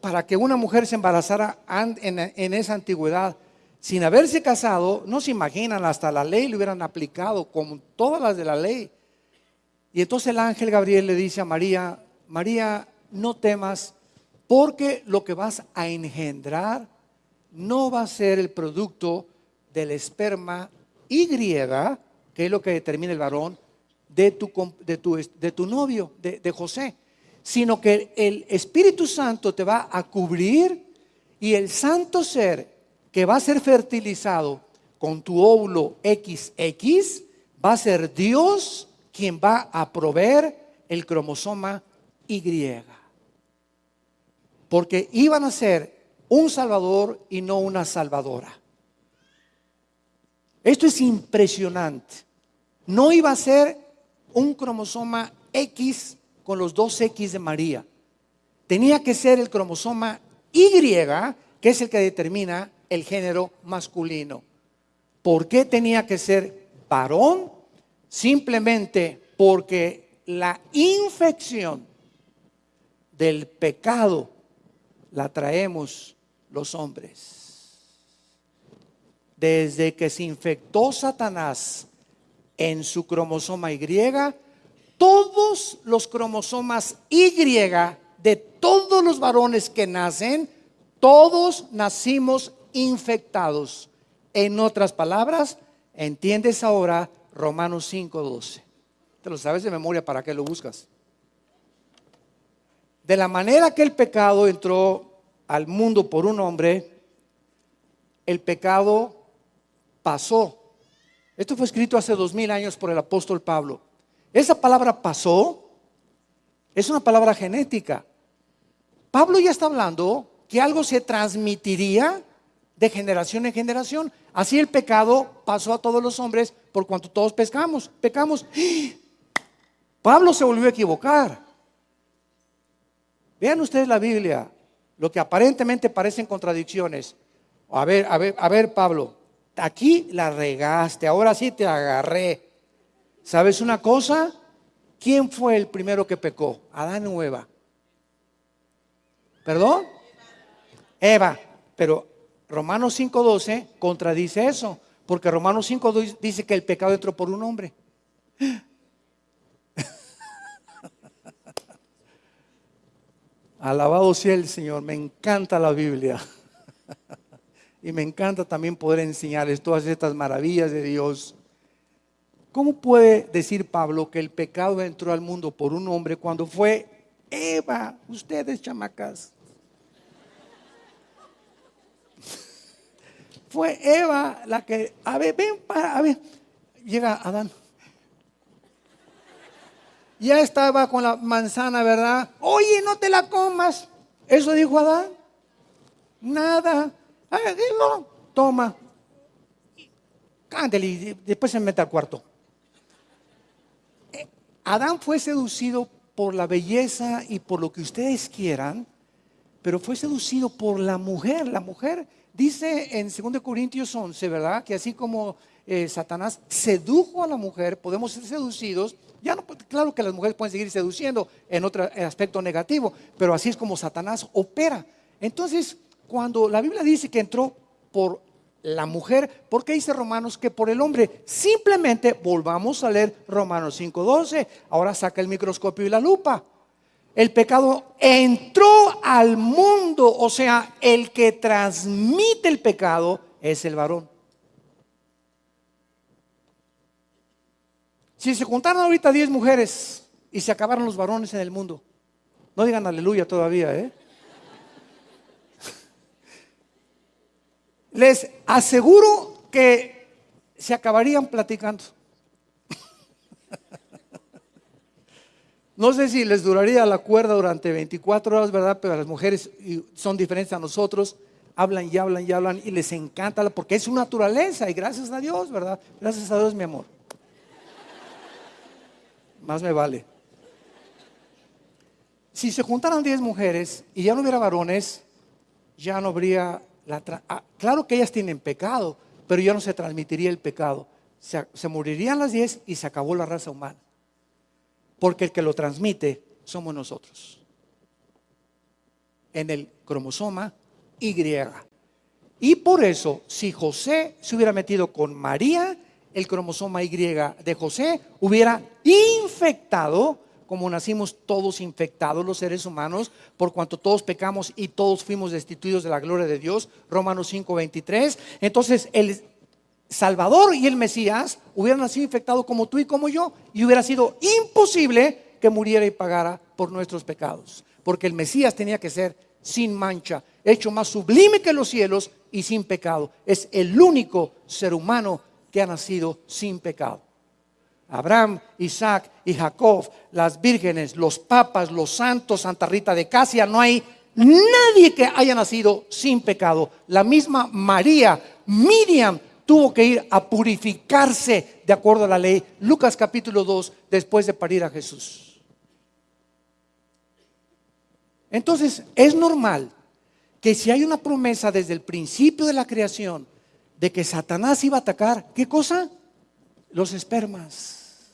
para que una mujer se embarazara en, esa antigüedad sin haberse casado, no se imaginan, hasta la ley le hubieran aplicado como todas las de la ley. Y entonces el ángel Gabriel le dice a María, María, no temas, porque lo que vas a engendrar no va a ser el producto del esperma Y, que es lo que determina el varón, de tu, de tu, de tu novio, de, de José, sino que el Espíritu Santo te va a cubrir y el santo ser que va a ser fertilizado con tu óvulo XX va a ser Dios quien va a proveer el cromosoma Y. Porque iban a ser un salvador y no una salvadora. Esto es impresionante. No iba a ser un cromosoma X con los dos X de María. Tenía que ser el cromosoma Y, que es el que determina el género masculino. ¿Por qué tenía que ser varón? Simplemente porque la infección del pecado la traemos los hombres. Desde que se infectó Satanás en su cromosoma Y, todos los cromosomas Y de todos los varones que nacen, todos nacimos infectados. En otras palabras, entiendes ahora Romanos 5:12. Te lo sabes de memoria, ¿para qué lo buscas? De la manera que el pecado entró al mundo por un hombre, el pecado pasó. Esto fue escrito hace dos mil años por el apóstol Pablo. Esa palabra pasó es una palabra genética. Pablo ya está hablando que algo se transmitiría de generación en generación. Así el pecado pasó a todos los hombres por cuanto todos pescamos, pecamos. Pablo se volvió a equivocar. Vean ustedes la Biblia lo que aparentemente parecen contradicciones. A ver, a ver, a ver, Pablo, aquí la regaste, ahora sí te agarré. ¿Sabes una cosa? ¿Quién fue el primero que pecó? Adán o Eva. ¿Perdón? Eva. Pero Romanos 5.12 contradice eso. Porque Romanos 5 dice que el pecado entró por un hombre. Alabado sea el Señor, me encanta la Biblia. y me encanta también poder enseñarles todas estas maravillas de Dios. ¿Cómo puede decir Pablo que el pecado entró al mundo por un hombre cuando fue Eva, ustedes chamacas? Fue Eva la que, a ver, ven para, a ver, llega Adán. Ya estaba con la manzana, ¿verdad? Oye, no te la comas. Eso dijo Adán. Nada. no, toma. Cándale y después se mete al cuarto. Eh, Adán fue seducido por la belleza y por lo que ustedes quieran, pero fue seducido por la mujer. La mujer Dice en 2 Corintios 11, ¿verdad? Que así como eh, Satanás sedujo a la mujer, podemos ser seducidos. Ya no, claro que las mujeres pueden seguir seduciendo en otro aspecto negativo, pero así es como Satanás opera. Entonces, cuando la Biblia dice que entró por la mujer, ¿por qué dice Romanos que por el hombre? Simplemente volvamos a leer Romanos 5:12. Ahora saca el microscopio y la lupa el pecado entró al mundo, o sea, el que transmite el pecado es el varón. Si se juntaran ahorita 10 mujeres y se acabaron los varones en el mundo, no digan aleluya todavía, ¿eh? Les aseguro que se acabarían platicando. No sé si les duraría la cuerda durante 24 horas, ¿verdad? Pero las mujeres son diferentes a nosotros. Hablan y hablan y hablan y les encanta porque es su naturaleza y gracias a Dios, ¿verdad? Gracias a Dios, mi amor. Más me vale. Si se juntaran 10 mujeres y ya no hubiera varones, ya no habría la... Ah, claro que ellas tienen pecado, pero ya no se transmitiría el pecado. Se, se morirían las 10 y se acabó la raza humana porque el que lo transmite somos nosotros. En el cromosoma Y. Y por eso, si José se hubiera metido con María, el cromosoma Y de José hubiera infectado, como nacimos todos infectados los seres humanos, por cuanto todos pecamos y todos fuimos destituidos de la gloria de Dios, Romanos 5:23. Entonces, el Salvador y el Mesías hubieran nacido infectados como tú y como yo y hubiera sido imposible que muriera y pagara por nuestros pecados. Porque el Mesías tenía que ser sin mancha, hecho más sublime que los cielos y sin pecado. Es el único ser humano que ha nacido sin pecado. Abraham, Isaac y Jacob, las vírgenes, los papas, los santos, Santa Rita de Casia, no hay nadie que haya nacido sin pecado. La misma María, Miriam, tuvo que ir a purificarse de acuerdo a la ley. Lucas capítulo 2, después de parir a Jesús. Entonces, es normal que si hay una promesa desde el principio de la creación de que Satanás iba a atacar, ¿qué cosa? Los espermas,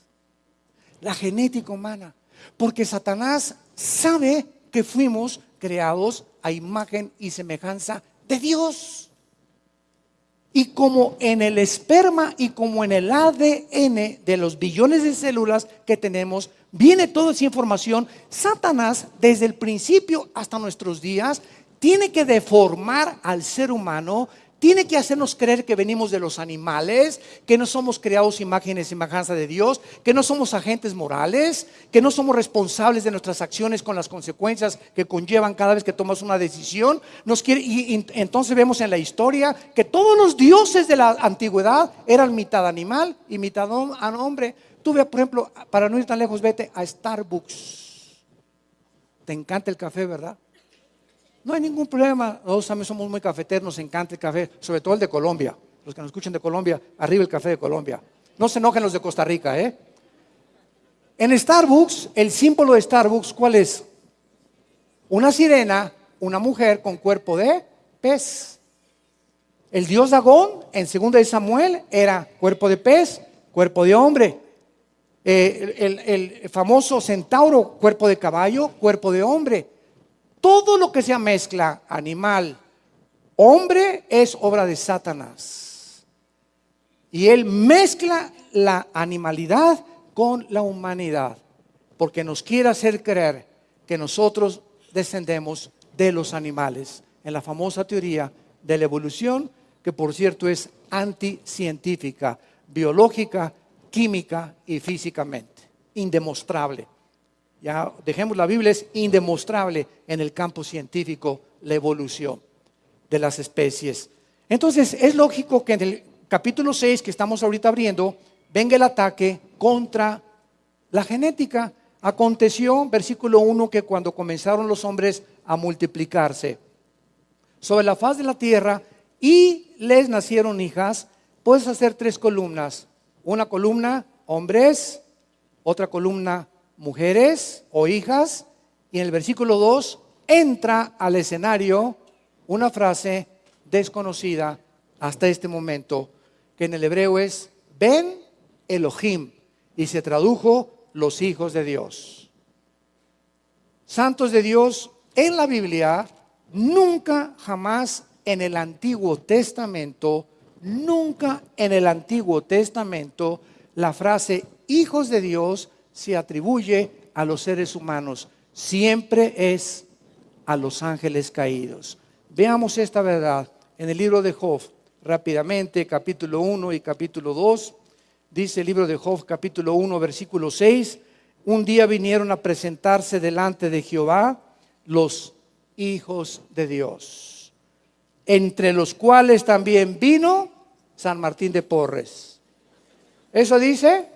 la genética humana. Porque Satanás sabe que fuimos creados a imagen y semejanza de Dios. Y como en el esperma y como en el ADN de los billones de células que tenemos, viene toda esa información, Satanás desde el principio hasta nuestros días tiene que deformar al ser humano tiene que hacernos creer que venimos de los animales, que no somos creados imágenes y semejanza de Dios, que no somos agentes morales, que no somos responsables de nuestras acciones con las consecuencias que conllevan cada vez que tomas una decisión. Nos quiere, y, entonces vemos en la historia que todos los dioses de la antigüedad eran mitad animal y mitad hombre. Tú ve, por ejemplo, para no ir tan lejos, vete a Starbucks. Te encanta el café, ¿verdad? No hay ningún problema. Nosotros también somos muy cafeteros, nos encanta el café, sobre todo el de Colombia. Los que nos escuchen de Colombia, arriba el café de Colombia. No se enojen los de Costa Rica, ¿eh? En Starbucks, el símbolo de Starbucks, ¿cuál es? Una sirena, una mujer con cuerpo de pez. El dios Dagón, en 2 de Samuel, era cuerpo de pez, cuerpo de hombre. Eh, el famoso centauro, cuerpo de caballo, cuerpo de hombre. Todo lo que sea mezcla animal, hombre, es obra de Satanás. Y él mezcla la animalidad con la humanidad, porque nos quiere hacer creer que nosotros descendemos de los animales, en la famosa teoría de la evolución, que por cierto es anticientífica, biológica, química y físicamente, indemostrable. Ya dejemos la Biblia, es indemostrable en el campo científico la evolución de las especies. Entonces, es lógico que en el capítulo 6 que estamos ahorita abriendo, venga el ataque contra la genética. Aconteció, versículo 1, que cuando comenzaron los hombres a multiplicarse sobre la faz de la tierra y les nacieron hijas, puedes hacer tres columnas. Una columna, hombres, otra columna, mujeres o hijas, y en el versículo 2 entra al escenario una frase desconocida hasta este momento, que en el hebreo es Ben Elohim, y se tradujo los hijos de Dios. Santos de Dios, en la Biblia, nunca jamás en el Antiguo Testamento, nunca en el Antiguo Testamento, la frase hijos de Dios se atribuye a los seres humanos, siempre es a los ángeles caídos. Veamos esta verdad en el libro de Job, rápidamente, capítulo 1 y capítulo 2. Dice el libro de Job, capítulo 1, versículo 6. Un día vinieron a presentarse delante de Jehová los hijos de Dios, entre los cuales también vino San Martín de Porres. ¿Eso dice?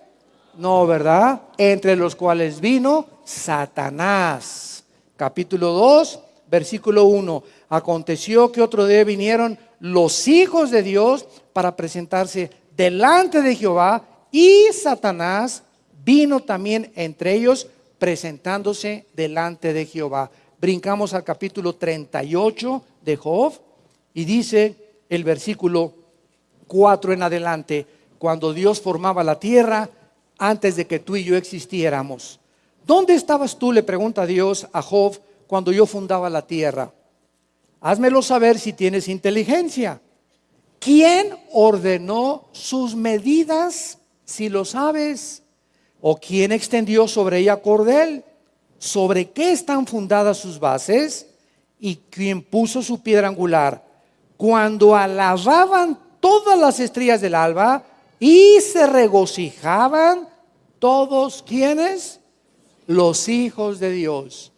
No, ¿verdad? Entre los cuales vino Satanás. Capítulo 2, versículo 1. Aconteció que otro día vinieron los hijos de Dios para presentarse delante de Jehová y Satanás vino también entre ellos presentándose delante de Jehová. Brincamos al capítulo 38 de Job y dice el versículo 4 en adelante, cuando Dios formaba la tierra antes de que tú y yo existiéramos. ¿Dónde estabas tú? Le pregunta Dios a Job cuando yo fundaba la tierra. Házmelo saber si tienes inteligencia. ¿Quién ordenó sus medidas, si lo sabes? ¿O quién extendió sobre ella cordel? ¿Sobre qué están fundadas sus bases? ¿Y quién puso su piedra angular? Cuando alababan todas las estrellas del alba y se regocijaban todos quienes? Los hijos de Dios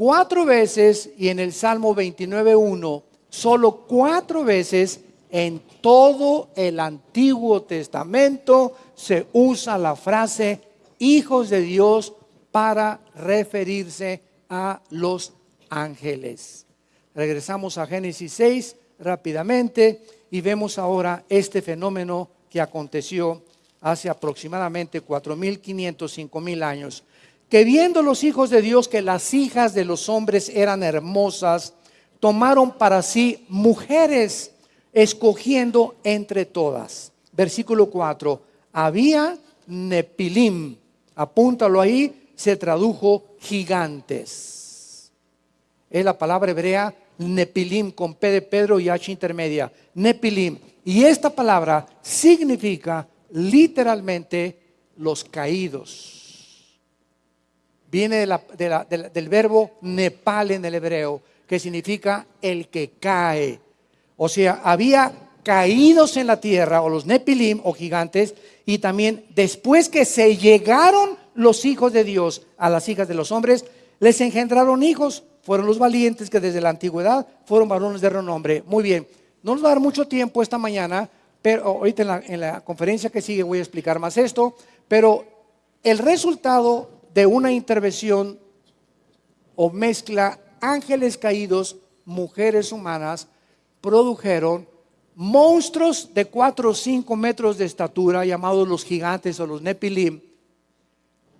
cuatro veces y en el Salmo 29.1, solo cuatro veces en todo el Antiguo Testamento se usa la frase hijos de Dios para referirse a los ángeles. Regresamos a Génesis 6 rápidamente y vemos ahora este fenómeno que aconteció hace aproximadamente 4.500, 5.000 años que viendo los hijos de Dios que las hijas de los hombres eran hermosas, tomaron para sí mujeres, escogiendo entre todas. Versículo 4, había Nepilim, apúntalo ahí, se tradujo gigantes. Es la palabra hebrea Nepilim con P de Pedro y H intermedia. Nepilim. Y esta palabra significa literalmente los caídos viene del verbo nepal en el hebreo, que significa el que cae. O sea, había caídos en la tierra, o los nepilim, o gigantes, y también después que se llegaron los hijos de Dios a las hijas de los hombres, les engendraron hijos. Fueron los valientes que desde la antigüedad fueron varones de renombre. Muy bien, no nos va a dar mucho tiempo esta mañana, pero ahorita en la, en la conferencia que sigue voy a explicar más esto, pero el resultado de una intervención o mezcla ángeles caídos, mujeres humanas, produjeron monstruos de 4 o 5 metros de estatura, llamados los gigantes o los nepilim,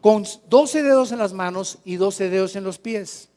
con 12 dedos en las manos y 12 dedos en los pies.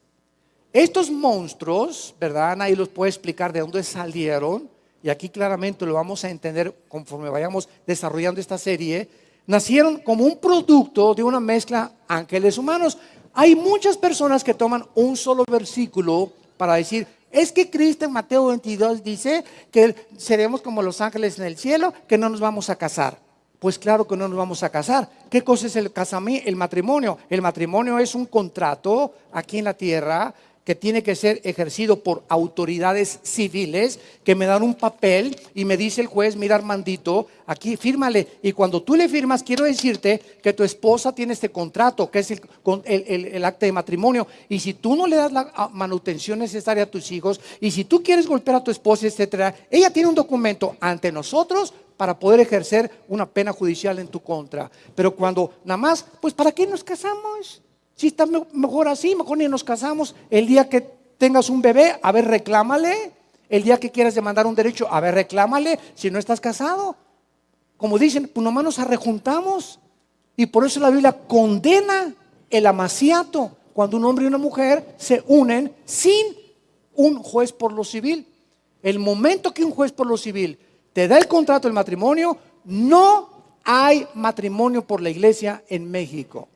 Estos monstruos, ¿verdad? Ahí los puede explicar de dónde salieron, y aquí claramente lo vamos a entender conforme vayamos desarrollando esta serie nacieron como un producto de una mezcla ángeles humanos. Hay muchas personas que toman un solo versículo para decir, Es que Cristo en Mateo 22 dice que seremos como los ángeles en el cielo, que no nos vamos a casar. Pues claro que no nos vamos a casar. ¿Qué cosa es el casamiento? El matrimonio. El matrimonio es un contrato aquí en la tierra que tiene que ser ejercido por autoridades civiles que me dan un papel y me dice el juez, mira Armandito, aquí fírmale. Y cuando tú le firmas, quiero decirte que tu esposa tiene este contrato, que es el, el, acta de matrimonio. Y si tú no le das la manutención necesaria a tus hijos, y si tú quieres golpear a tu esposa, etcétera, ella tiene un documento ante nosotros para poder ejercer una pena judicial en tu contra. Pero cuando nada más, pues ¿para qué nos casamos? Si está mejor así, mejor ni nos casamos. El día que tengas un bebé, a ver, reclámale. El día que quieras demandar un derecho, a ver, reclámale si no estás casado. Como dicen, pues nomás nos arrejuntamos. Y por eso la Biblia condena el amaciato cuando un hombre y una mujer se unen sin un juez por lo civil. El momento que un juez por lo civil te da el contrato del matrimonio, no hay matrimonio por la iglesia en México.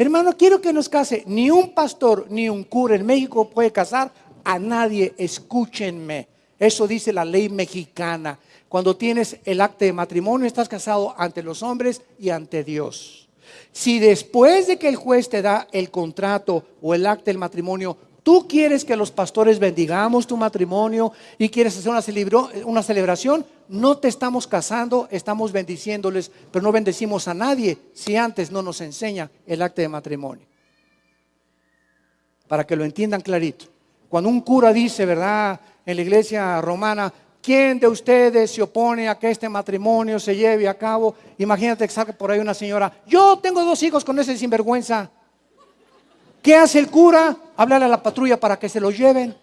Hermano, quiero que nos case. Ni un pastor ni un cura en México puede casar a nadie. Escúchenme. Eso dice la ley mexicana. Cuando tienes el acta de matrimonio, estás casado ante los hombres y ante Dios. Si después de que el juez te da el contrato o el acta del matrimonio, tú quieres que los pastores bendigamos tu matrimonio y quieres hacer una, una celebración, no te estamos casando, estamos bendiciéndoles, pero no bendecimos a nadie si antes no nos enseña el acta de matrimonio. Para que lo entiendan clarito. Cuando un cura dice, ¿verdad? En la iglesia romana, ¿quién de ustedes se opone a que este matrimonio se lleve a cabo? Imagínate que salga por ahí una señora, yo tengo dos hijos con ese sinvergüenza. ¿Qué hace el cura? Hablarle a la patrulla para que se los lleven.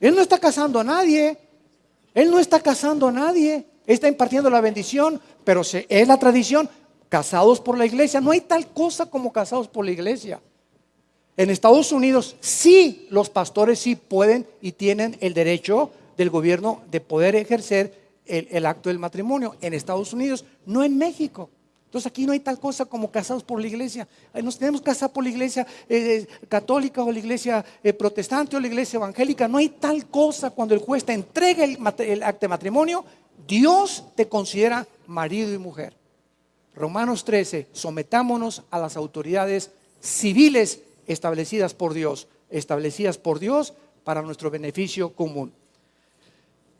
Él no está casando a nadie. Él no está casando a nadie, está impartiendo la bendición, pero es la tradición, casados por la iglesia. No hay tal cosa como casados por la iglesia. En Estados Unidos sí, los pastores sí pueden y tienen el derecho del gobierno de poder ejercer el, el acto del matrimonio. En Estados Unidos, no en México. Entonces aquí no hay tal cosa como casados por la iglesia. Nos tenemos que casar por la iglesia eh, católica o la iglesia eh, protestante o la iglesia evangélica. No hay tal cosa cuando el juez te entrega el, el de matrimonio. Dios te considera marido y mujer. Romanos 13, sometámonos a las autoridades civiles establecidas por Dios, establecidas por Dios para nuestro beneficio común.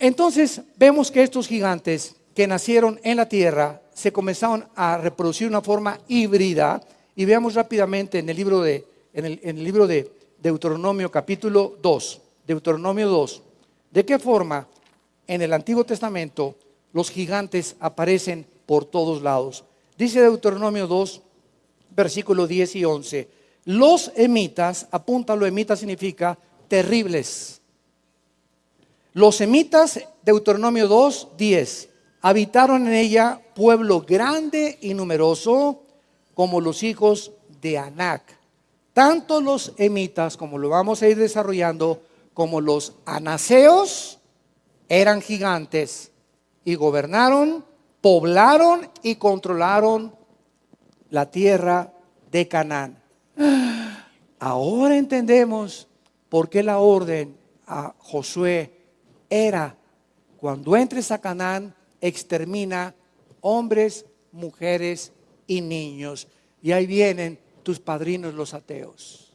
Entonces vemos que estos gigantes que nacieron en la tierra se comenzaron a reproducir de una forma híbrida. Y veamos rápidamente en el libro de, en el, libro de Deuteronomio capítulo 2, Deuteronomio 2, de qué forma en el Antiguo Testamento los gigantes aparecen por todos lados. Dice Deuteronomio 2, versículo 10 y 11. Los emitas, apúntalo, emita significa terribles. Los emitas, Deuteronomio 2, 10 habitaron en ella pueblo grande y numeroso como los hijos de Anac. Tanto los emitas, como lo vamos a ir desarrollando, como los anaseos, eran gigantes y gobernaron, poblaron y controlaron la tierra de Canaán. Ahora entendemos por qué la orden a Josué era, cuando entres a Canaán, extermina hombres, mujeres y niños. Y ahí vienen tus padrinos los ateos.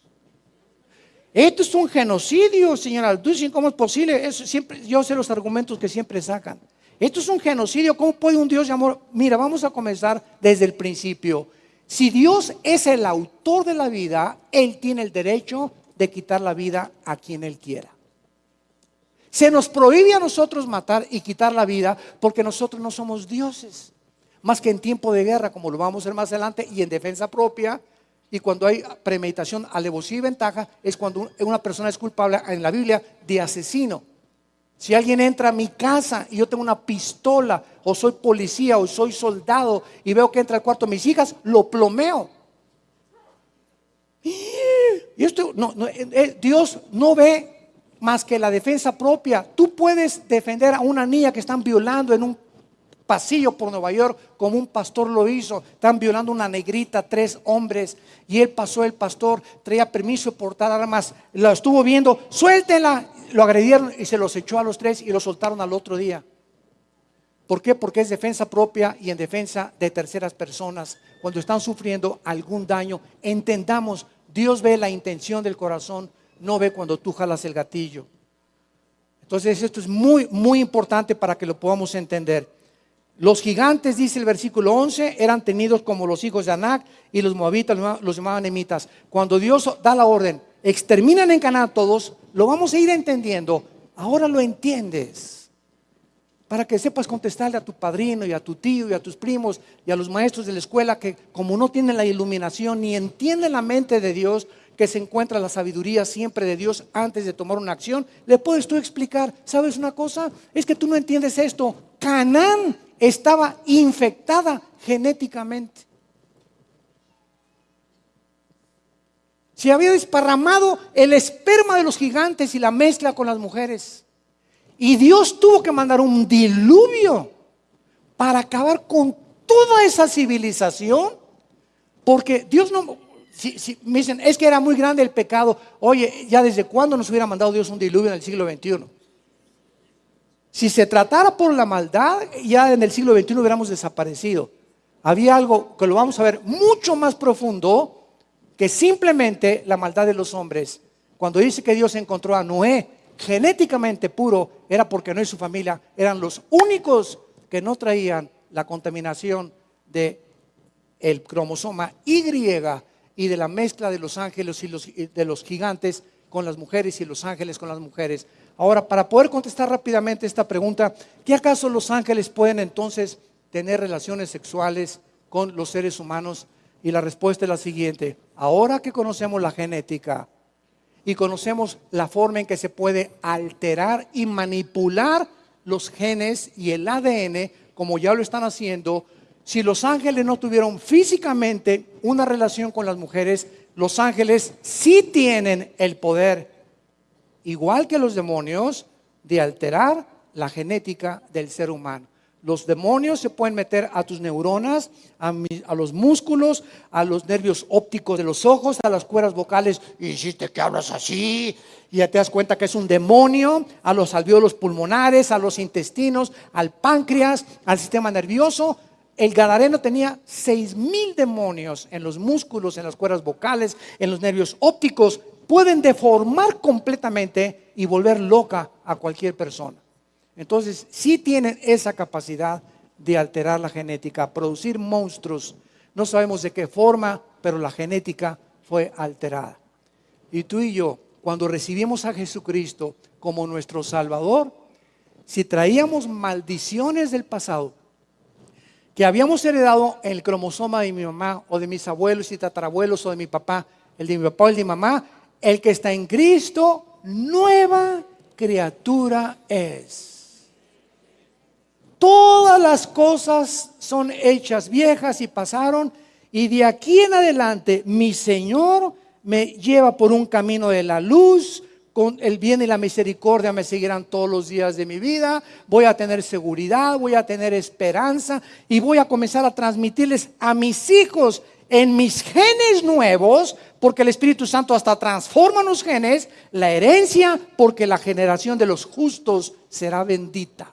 Esto es un genocidio, señora. Dicen, ¿cómo es posible? Eso siempre, yo sé los argumentos que siempre sacan. Esto es un genocidio. ¿Cómo puede un Dios llamar? Mira, vamos a comenzar desde el principio. Si Dios es el autor de la vida, Él tiene el derecho de quitar la vida a quien Él quiera. Se nos prohíbe a nosotros matar y quitar la vida porque nosotros no somos dioses. Más que en tiempo de guerra, como lo vamos a ver más adelante, y en defensa propia, y cuando hay premeditación, alevosía y ventaja, es cuando una persona es culpable en la Biblia de asesino. Si alguien entra a mi casa y yo tengo una pistola, o soy policía, o soy soldado, y veo que entra al cuarto de mis hijas, lo plomeo. Y esto, no, eh, eh, Dios no ve más que la defensa propia. Tú puedes defender a una niña que están violando en un pasillo por Nueva York como un pastor lo hizo. Están violando una negrita, tres hombres. Y él pasó, el pastor traía permiso de portar armas. Lo estuvo viendo, suéltenla. Lo agredieron y se los echó a los tres y lo soltaron al otro día. ¿Por qué? Porque es defensa propia y en defensa de terceras personas. Cuando están sufriendo algún daño, entendamos, Dios ve la intención del corazón, no ve cuando tú jalas el gatillo. Entonces esto es muy, muy importante para que lo podamos entender. Los gigantes, dice el versículo 11, eran tenidos como los hijos de Anac y los moabitas los llamaban emitas. Cuando Dios da la orden, exterminan en Canaán todos, lo vamos a ir entendiendo. Ahora lo entiendes. Para que sepas contestarle a tu padrino y a tu tío y a tus primos y a los maestros de la escuela que como no tienen la iluminación ni entienden la mente de Dios, que se encuentra la sabiduría siempre de Dios antes de tomar una acción, le puedes tú explicar, ¿sabes una cosa? Es que tú no entiendes esto. Canaán estaba infectada genéticamente. Se había desparramado el esperma de los gigantes y la mezcla con las mujeres. Y Dios tuvo que mandar un diluvio para acabar con toda esa civilización. Porque Dios no, si, me dicen, es que era muy grande el pecado. Oye, ya desde cuándo nos hubiera mandado Dios un diluvio en el siglo XXI? Si se tratara por la maldad, ya en el siglo XXI hubiéramos desaparecido. Había algo que lo vamos a ver mucho más profundo que simplemente la maldad de los hombres. Cuando dice que Dios encontró a Noé genéticamente puro, era porque no y su familia eran los únicos que no traían la contaminación de el cromosoma Y y de la mezcla de los ángeles y los, de los gigantes con las mujeres y los ángeles con las mujeres. Ahora, para poder contestar rápidamente esta pregunta, ¿qué acaso los ángeles pueden entonces tener relaciones sexuales con los seres humanos? Y la respuesta es la siguiente. Ahora que conocemos la genética y conocemos la forma en que se puede alterar y manipular los genes y el ADN, como ya lo están haciendo, si los ángeles no tuvieron físicamente una relación con las mujeres, los ángeles sí tienen el poder, igual que los demonios, de alterar la genética del ser humano. Los demonios se pueden meter a tus neuronas, a, los músculos, a los nervios ópticos de los ojos, a las cuerdas vocales. Hiciste que hablas así. Y ya te das cuenta que es un demonio, a los alveolos pulmonares, a los intestinos, al páncreas, al sistema nervioso. El Gadareno tenía seis mil demonios en los músculos, en las cuerdas vocales, en los nervios ópticos. Pueden deformar completamente y volver loca a cualquier persona. Entonces, sí tienen esa capacidad de alterar la genética, producir monstruos. No sabemos de qué forma, pero la genética fue alterada. Y tú y yo, cuando recibimos a Jesucristo como nuestro Salvador, si traíamos maldiciones del pasado, que habíamos heredado el cromosoma de mi mamá o de mis abuelos y tatarabuelos o de mi papá, el de mi papá o el de mi mamá, el que está en Cristo, nueva criatura es. Todas las cosas son hechas viejas y pasaron y de aquí en adelante mi Señor me lleva por un camino de la luz, con el bien y la misericordia me seguirán todos los días de mi vida, voy a tener seguridad, voy a tener esperanza y voy a comenzar a transmitirles a mis hijos en mis genes nuevos, porque el Espíritu Santo hasta transforma los genes, la herencia, porque la generación de los justos será bendita.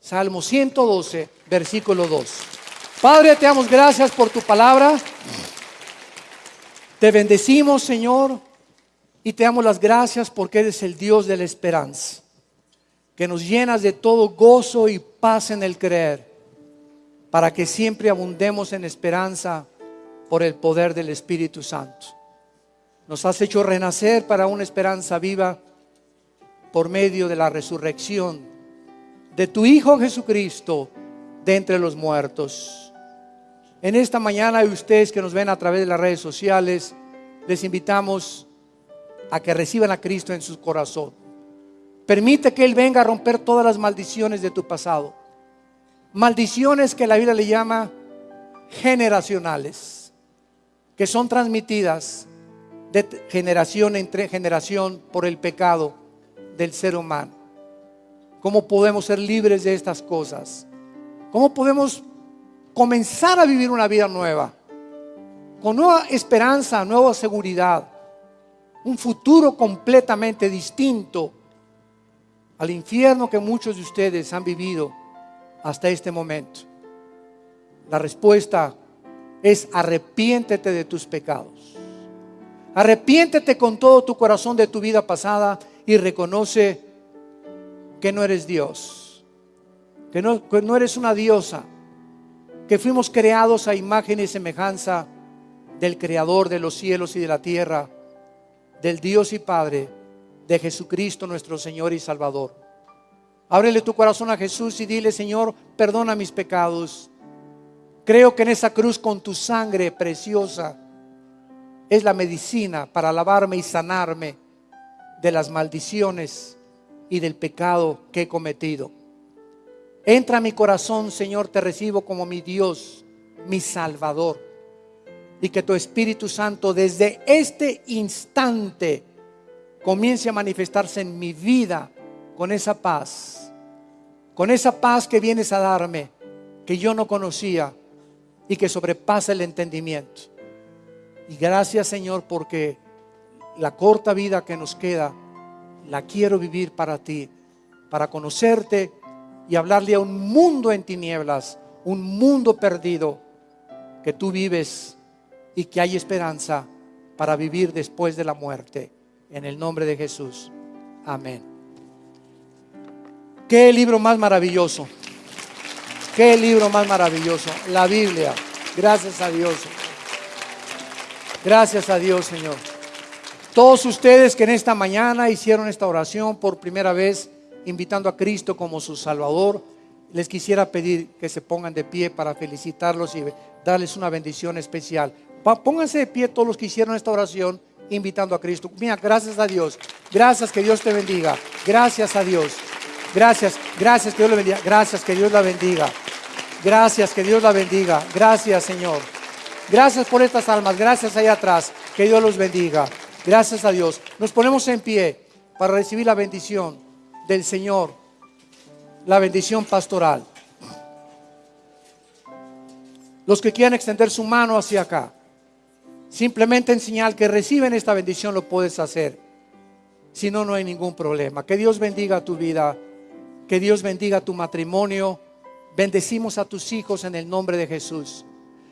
Salmo 112, versículo 2. Padre, te damos gracias por tu palabra. Te bendecimos, Señor y te damos las gracias porque eres el Dios de la esperanza, que nos llenas de todo gozo y paz en el creer, para que siempre abundemos en esperanza por el poder del Espíritu Santo. Nos has hecho renacer para una esperanza viva por medio de la resurrección de tu Hijo Jesucristo de entre los muertos. En esta mañana, ustedes que nos ven a través de las redes sociales, les invitamos a que reciban a Cristo en su corazón. Permite que Él venga a romper todas las maldiciones de tu pasado. Maldiciones que la Biblia le llama generacionales, que son transmitidas de generación entre generación por el pecado del ser humano. ¿Cómo podemos ser libres de estas cosas? ¿Cómo podemos comenzar a vivir una vida nueva? Con nueva esperanza, nueva seguridad. Un futuro completamente distinto al infierno que muchos de ustedes han vivido hasta este momento. La respuesta es arrepiéntete de tus pecados. Arrepiéntete con todo tu corazón de tu vida pasada y reconoce que no eres Dios, que no, eres una diosa, que fuimos creados a imagen y semejanza del Creador de los cielos y de la tierra, del Dios y Padre, de Jesucristo nuestro Señor y Salvador. Ábrele tu corazón a Jesús y dile, Señor, perdona mis pecados. Creo que en esa cruz con tu sangre preciosa es la medicina para lavarme y sanarme de las maldiciones y del pecado que he cometido. Entra a mi corazón, Señor, te recibo como mi Dios, mi Salvador. Y que tu Espíritu Santo desde este instante comience a manifestarse en mi vida con esa paz, con esa paz que vienes a darme, que yo no conocía y que sobrepasa el entendimiento. Y gracias Señor porque la corta vida que nos queda, la quiero vivir para ti, para conocerte y hablarle a un mundo en tinieblas, un mundo perdido, que tú vives y que hay esperanza para vivir después de la muerte. En el nombre de Jesús. Amén. Qué libro más maravilloso. Qué libro más maravilloso. La Biblia. Gracias a Dios. Gracias a Dios, Señor. Todos ustedes que en esta mañana hicieron esta oración por primera vez, invitando a Cristo como su Salvador, les quisiera pedir que se pongan de pie para felicitarlos y darles una bendición especial. Pónganse de pie todos los que hicieron esta oración invitando a Cristo. Mira, gracias a Dios. Gracias, que Dios te bendiga. Gracias a Dios. Gracias, gracias, que Dios le bendiga. Gracias, que Dios la bendiga. Gracias, que Dios la bendiga. Gracias, Señor. Gracias por estas almas. Gracias allá atrás. Que Dios los bendiga. Gracias a Dios. Nos ponemos en pie para recibir la bendición del Señor. La bendición pastoral. Los que quieran extender su mano hacia acá. Simplemente en señal que reciben esta bendición lo puedes hacer. Si no, no hay ningún problema. Que Dios bendiga tu vida. Que Dios bendiga tu matrimonio. Bendecimos a tus hijos en el nombre de Jesús.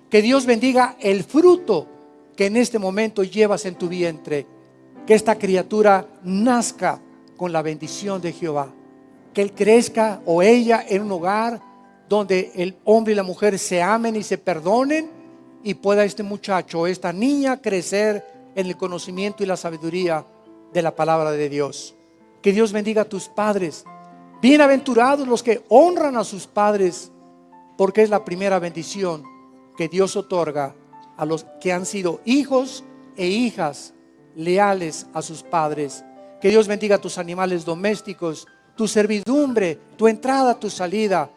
Que Dios bendiga el fruto que en este momento llevas en tu vientre. Que esta criatura nazca con la bendición de Jehová. Que él crezca o ella en un hogar donde el hombre y la mujer se amen y se perdonen y pueda este muchacho esta niña crecer en el conocimiento y la sabiduría de la palabra de Dios. Que Dios bendiga a tus padres. Bienaventurados los que honran a sus padres, porque es la primera bendición que Dios otorga a los que han sido hijos e hijas leales a sus padres. Que Dios bendiga tus animales domésticos, tu servidumbre, tu entrada, tu salida,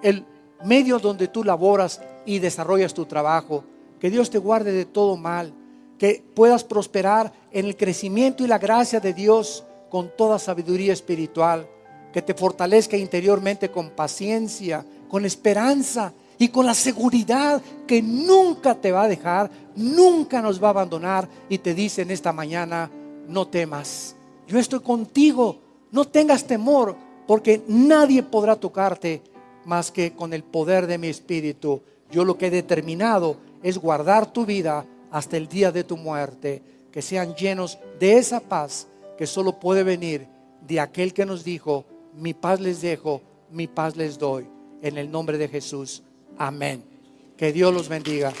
el medio donde tú laboras y desarrollas tu trabajo. Que Dios te guarde de todo mal, que puedas prosperar en el crecimiento y la gracia de Dios con toda sabiduría espiritual, que te fortalezca interiormente con paciencia, con esperanza y con la seguridad que nunca te va a dejar, nunca nos va a abandonar y te dice en esta mañana, no temas, yo estoy contigo, no tengas temor, porque nadie podrá tocarte más que con el poder de mi espíritu. Yo lo que he determinado es guardar tu vida hasta el día de tu muerte, que sean llenos de esa paz que solo puede venir de aquel que nos dijo, mi paz les dejo, mi paz les doy. En el nombre de Jesús. Amén. Que Dios los bendiga.